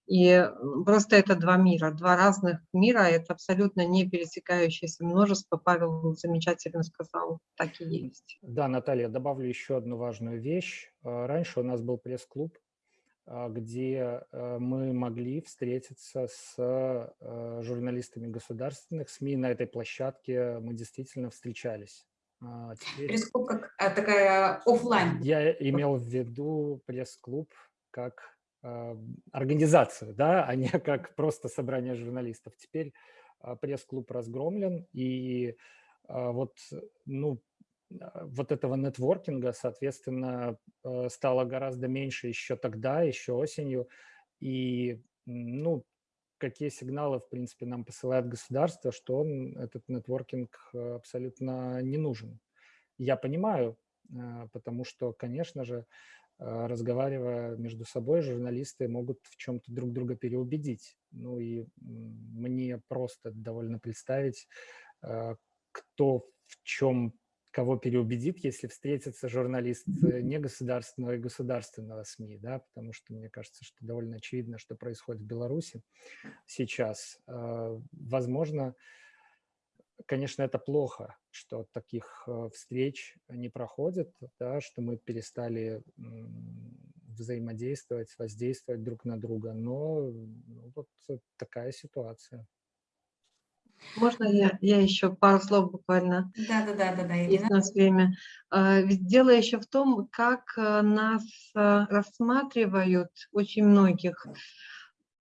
И м, просто это два мира, два разных мира, это абсолютно не пересекающееся множество. Павел замечательно сказал, так и есть. Да, Наталья, добавлю еще одну важную вещь. А, Раньше у нас был пресс-клуб, где э, мы могли встретиться с э, журналистами государственных СМИ. На этой площадке мы действительно встречались. А Теперь Пресс-клуб как а, такая оффлайн. я имел в виду пресс-клуб как а, организацию, да, а не как просто собрание журналистов. Теперь а, пресс-клуб разгромлен, и а, вот, ну, вот этого нетворкинга, соответственно, э, стало гораздо меньше еще тогда, еще осенью. И, ну, какие сигналы, в принципе, нам посылает государство, что он, этот нетворкинг э, абсолютно не нужен. Я понимаю, э, потому что, конечно же, э, разговаривая между собой, журналисты могут в чем-то друг друга переубедить. Ну и мне просто довольно представить, кто в чем кого переубедит, если встретится журналист э, негосударственного и государственного СМИ, да, потому что мне кажется, что довольно очевидно, что происходит в Беларуси сейчас. Э, Возможно, конечно, это плохо, что таких э, встреч не проходит, да, что мы перестали взаимодействовать, воздействовать друг на друга, но ну, вот такая ситуация. Можно я, я еще пару слов буквально? Да, да, да, да, да, Есть у нас время. А, Ведь дело еще в том, как а, нас а, рассматривают очень многих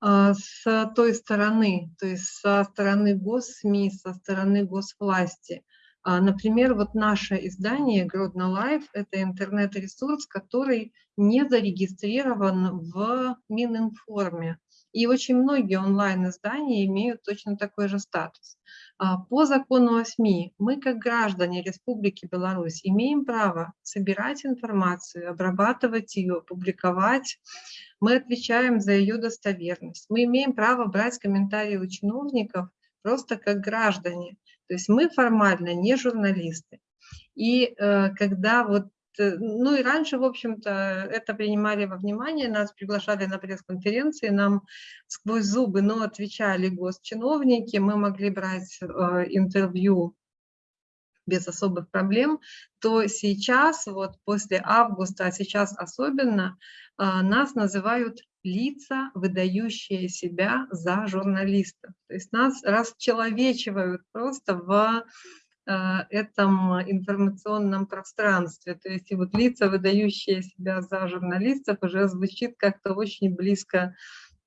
а, с той стороны, то есть со стороны госсми, со стороны госвласти. А, Например, вот наше издание Гродно Life – это интернет-ресурс, который не зарегистрирован в Мининформе. И очень многие онлайн-издания имеют точно такой же статус. А, По закону о СМИ мы, как граждане Республики Беларусь, имеем право собирать информацию, обрабатывать ее, публиковать. Мы отвечаем за ее достоверность. Мы имеем право брать комментарии у чиновников просто как граждане. То есть мы формально не журналисты. И э, когда вот ну и раньше, в общем-то, это принимали во внимание, нас приглашали на пресс-конференции, нам сквозь зубы, но отвечали госчиновники, мы могли брать э, интервью без особых проблем, то сейчас, вот после августа, а сейчас особенно, э, нас называют лица, выдающие себя за журналистов. То есть нас расчеловечивают просто в Э, этом информационном пространстве. То есть и вот лица, выдающие себя за журналистов, уже звучит как-то очень близко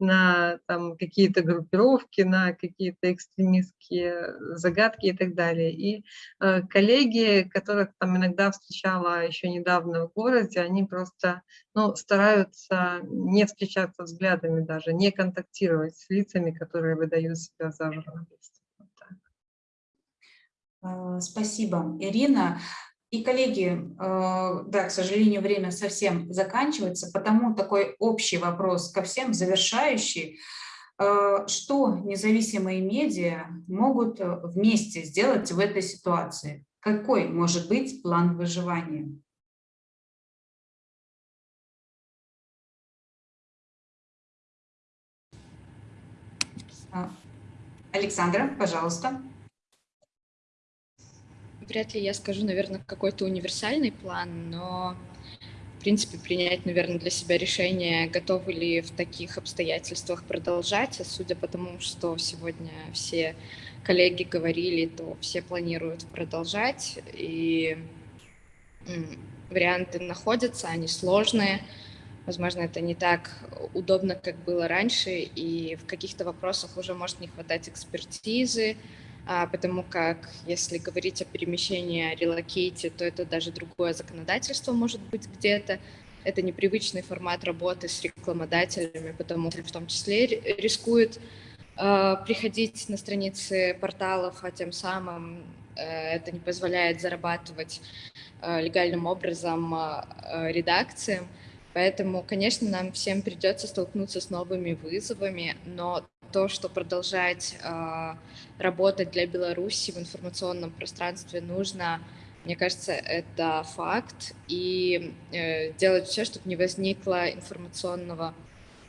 на там какие-то группировки, на какие-то экстремистские загадки и так далее. И э, коллеги, которых там иногда встречала еще недавно в городе, они просто ну, стараются не встречаться взглядами даже, не контактировать с лицами, которые выдают себя за журналистов. Э, спасибо, Ирина. И, коллеги, э, да, к сожалению, время совсем заканчивается, потому такой общий вопрос ко всем, завершающий. Э, что независимые медиа могут вместе сделать в этой ситуации? Какой может быть план выживания? Александра, пожалуйста вряд ли я скажу, наверное, какой-то универсальный план, но, в принципе, принять, наверное, для себя решение, готовы ли в таких обстоятельствах продолжать. А судя по тому, что сегодня все коллеги говорили, то все планируют продолжать. И варианты находятся, они сложные. Возможно, это не так удобно, как было раньше, и в каких-то вопросах уже может не хватать экспертизы, потому как если говорить о перемещении, о релокейте, то это даже другое законодательство может быть где-то. Это непривычный формат работы с рекламодателями, потому что в том числе рискует э, приходить на страницы порталов, а тем самым э, это не позволяет зарабатывать э, легальным образом э, редакциям. Поэтому, конечно, нам всем придется столкнуться с новыми вызовами, но то, что продолжать э, работать для Беларуси в информационном пространстве нужно, мне кажется, это факт, и э, делать все, чтобы не возникло информационного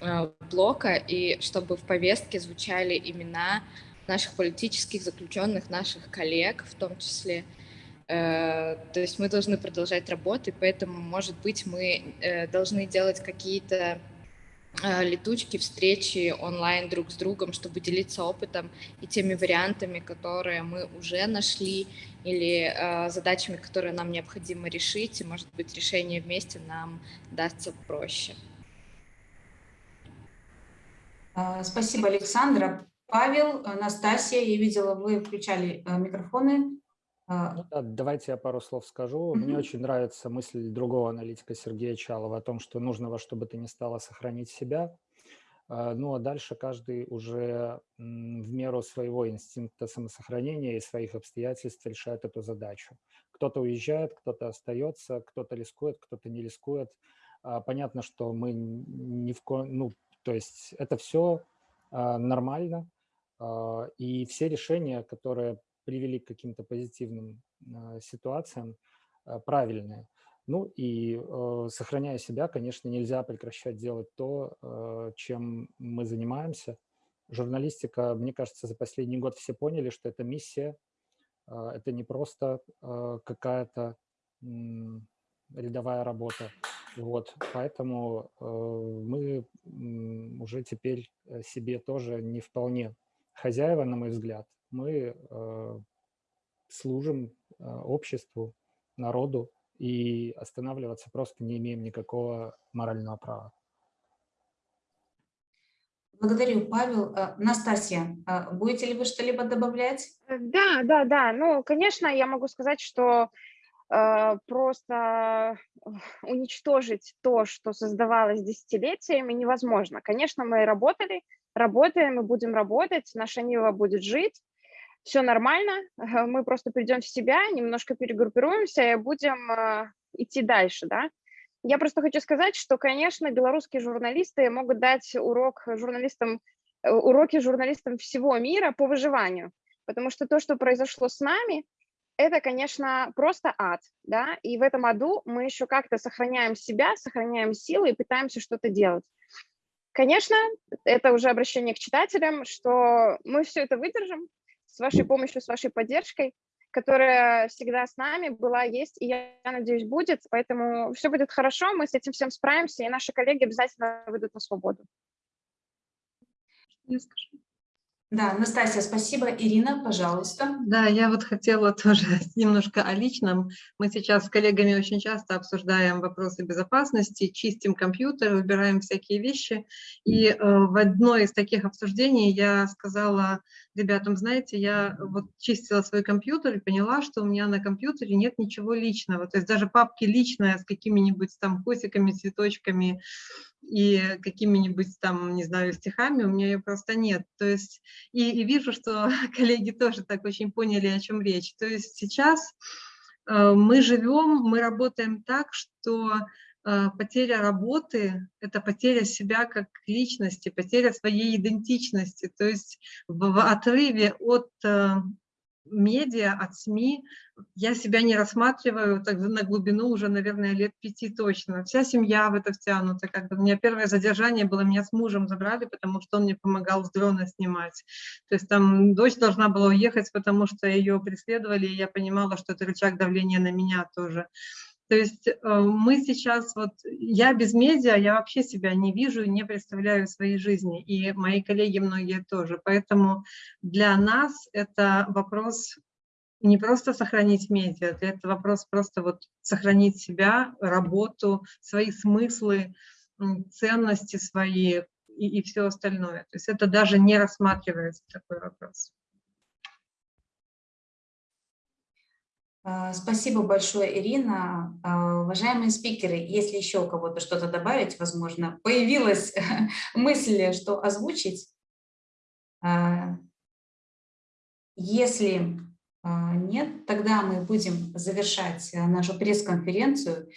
э, блока, и чтобы в повестке звучали имена наших политических заключенных, наших коллег в том числе. Э, то есть мы должны продолжать работать, поэтому, может быть, мы э, должны делать какие-то Э, летучки, встречи онлайн друг с другом, чтобы делиться опытом и теми вариантами, которые мы уже нашли, или э, задачами, которые нам необходимо решить, и, может быть, решение вместе нам дастся проще. А, спасибо, Александра. Павел, Анастасия, я видела, вы включали э, микрофоны. А, ну, да, давайте я пару слов скажу. Мне очень нравится мысль другого аналитика Сергея Чалова о том, что нужно во что бы то ни стало сохранить себя. А, ну а дальше каждый уже в меру своего инстинкта самосохранения и своих обстоятельств решает эту задачу. Кто-то уезжает, кто-то остается, кто-то рискует, кто-то не рискует. А, понятно, что мы ни в ко... ну, то есть это все нормально, и все решения, которые привели к каким-то позитивным а, ситуациям, а, правильные. Ну и э, сохраняя себя, конечно, нельзя прекращать делать то, э, чем мы занимаемся. Журналистика, мне кажется, за последний год все поняли, что это миссия, э, это не просто э, какая-то э, рядовая работа. Вот, поэтому э, мы э, уже теперь себе тоже не вполне хозяева, на мой взгляд мы э, служим э, обществу, народу, и останавливаться просто не имеем никакого морального права. Благодарю, Павел. Э, Настасья, будете ли вы что-либо добавлять? Да, да, да. Ну, конечно, я могу сказать, что э, просто уничтожить то, что создавалось десятилетиями, невозможно. Конечно, мы работали, работаем и будем работать, наша Нива будет жить, все нормально, мы просто придем в себя, немножко перегруппируемся и будем э, идти дальше, да. Я просто хочу сказать, что, конечно, белорусские журналисты могут дать урок журналистам, э, уроки журналистам всего мира по выживанию, потому что то, что произошло с нами, это, конечно, просто ад, да, и в этом аду мы еще как-то сохраняем себя, сохраняем силы и пытаемся что-то делать. Конечно, это уже обращение к читателям, что мы все это выдержим с вашей помощью, с вашей поддержкой, которая всегда с нами была, есть и, я надеюсь, будет. Поэтому все будет хорошо, мы с этим всем справимся, и наши коллеги обязательно выйдут на свободу. Я скажу. Да, Настасья, спасибо. Ирина, пожалуйста. Да, я вот хотела тоже немножко о личном. Мы сейчас с коллегами очень часто обсуждаем вопросы безопасности, чистим компьютер, выбираем всякие вещи. И э, в одной из таких обсуждений я сказала ребятам, знаете, я вот чистила свой компьютер и поняла, что у меня на компьютере нет ничего личного. То есть даже папки личная с какими-нибудь там котиками, цветочками, и какими-нибудь там, не знаю, стихами, у меня ее просто нет. То есть, и, и вижу, что коллеги тоже так очень поняли, о чем речь. То есть сейчас э, мы живем, мы работаем так, что э, потеря работы – это потеря себя как личности, потеря своей идентичности. То есть в, отрыве от э, медиа, от СМИ, я себя не рассматриваю так на глубину уже, наверное, лет пяти точно. Вся семья в это втянута. Как бы у меня первое задержание было, меня с мужем забрали, потому что он мне помогал с дрона снимать. То есть там дочь должна была уехать, потому что ее преследовали, и я понимала, что это рычаг давления на меня тоже. То есть э, мы сейчас, вот я без медиа, я вообще себя не вижу, не представляю своей жизни, и мои коллеги многие тоже. Поэтому для нас это вопрос не просто сохранить медиа, это вопрос просто вот сохранить себя, работу, свои смыслы, ценности свои и, и все остальное. То есть это даже не рассматривается такой вопрос. Спасибо большое, Ирина. А, уважаемые спикеры, если еще у кого-то что-то добавить, возможно, появилась мысль, что озвучить. А, если нет, тогда мы будем завершать нашу пресс-конференцию.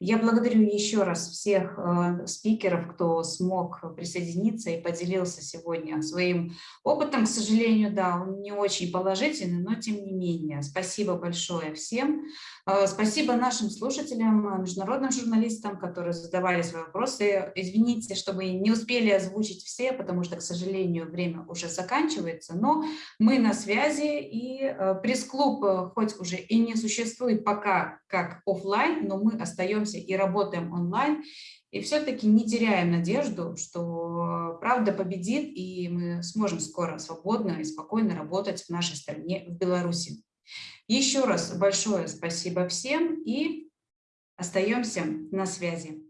Я благодарю еще раз всех э, спикеров, кто смог присоединиться и поделился сегодня своим опытом. К сожалению, да, он не очень положительный, но тем не менее. Спасибо большое всем. Э, спасибо нашим слушателям, международным журналистам, которые задавали свои вопросы. Извините, что мы не успели озвучить все, потому что, к сожалению, время уже заканчивается, но мы на связи, и э, пресс-клуб хоть уже и не существует пока как офлайн, но мы остаемся и работаем онлайн, и все-таки не теряем надежду, что правда победит, и мы сможем скоро свободно и спокойно работать в нашей стране, в Беларуси. Еще раз большое спасибо всем и остаемся на связи.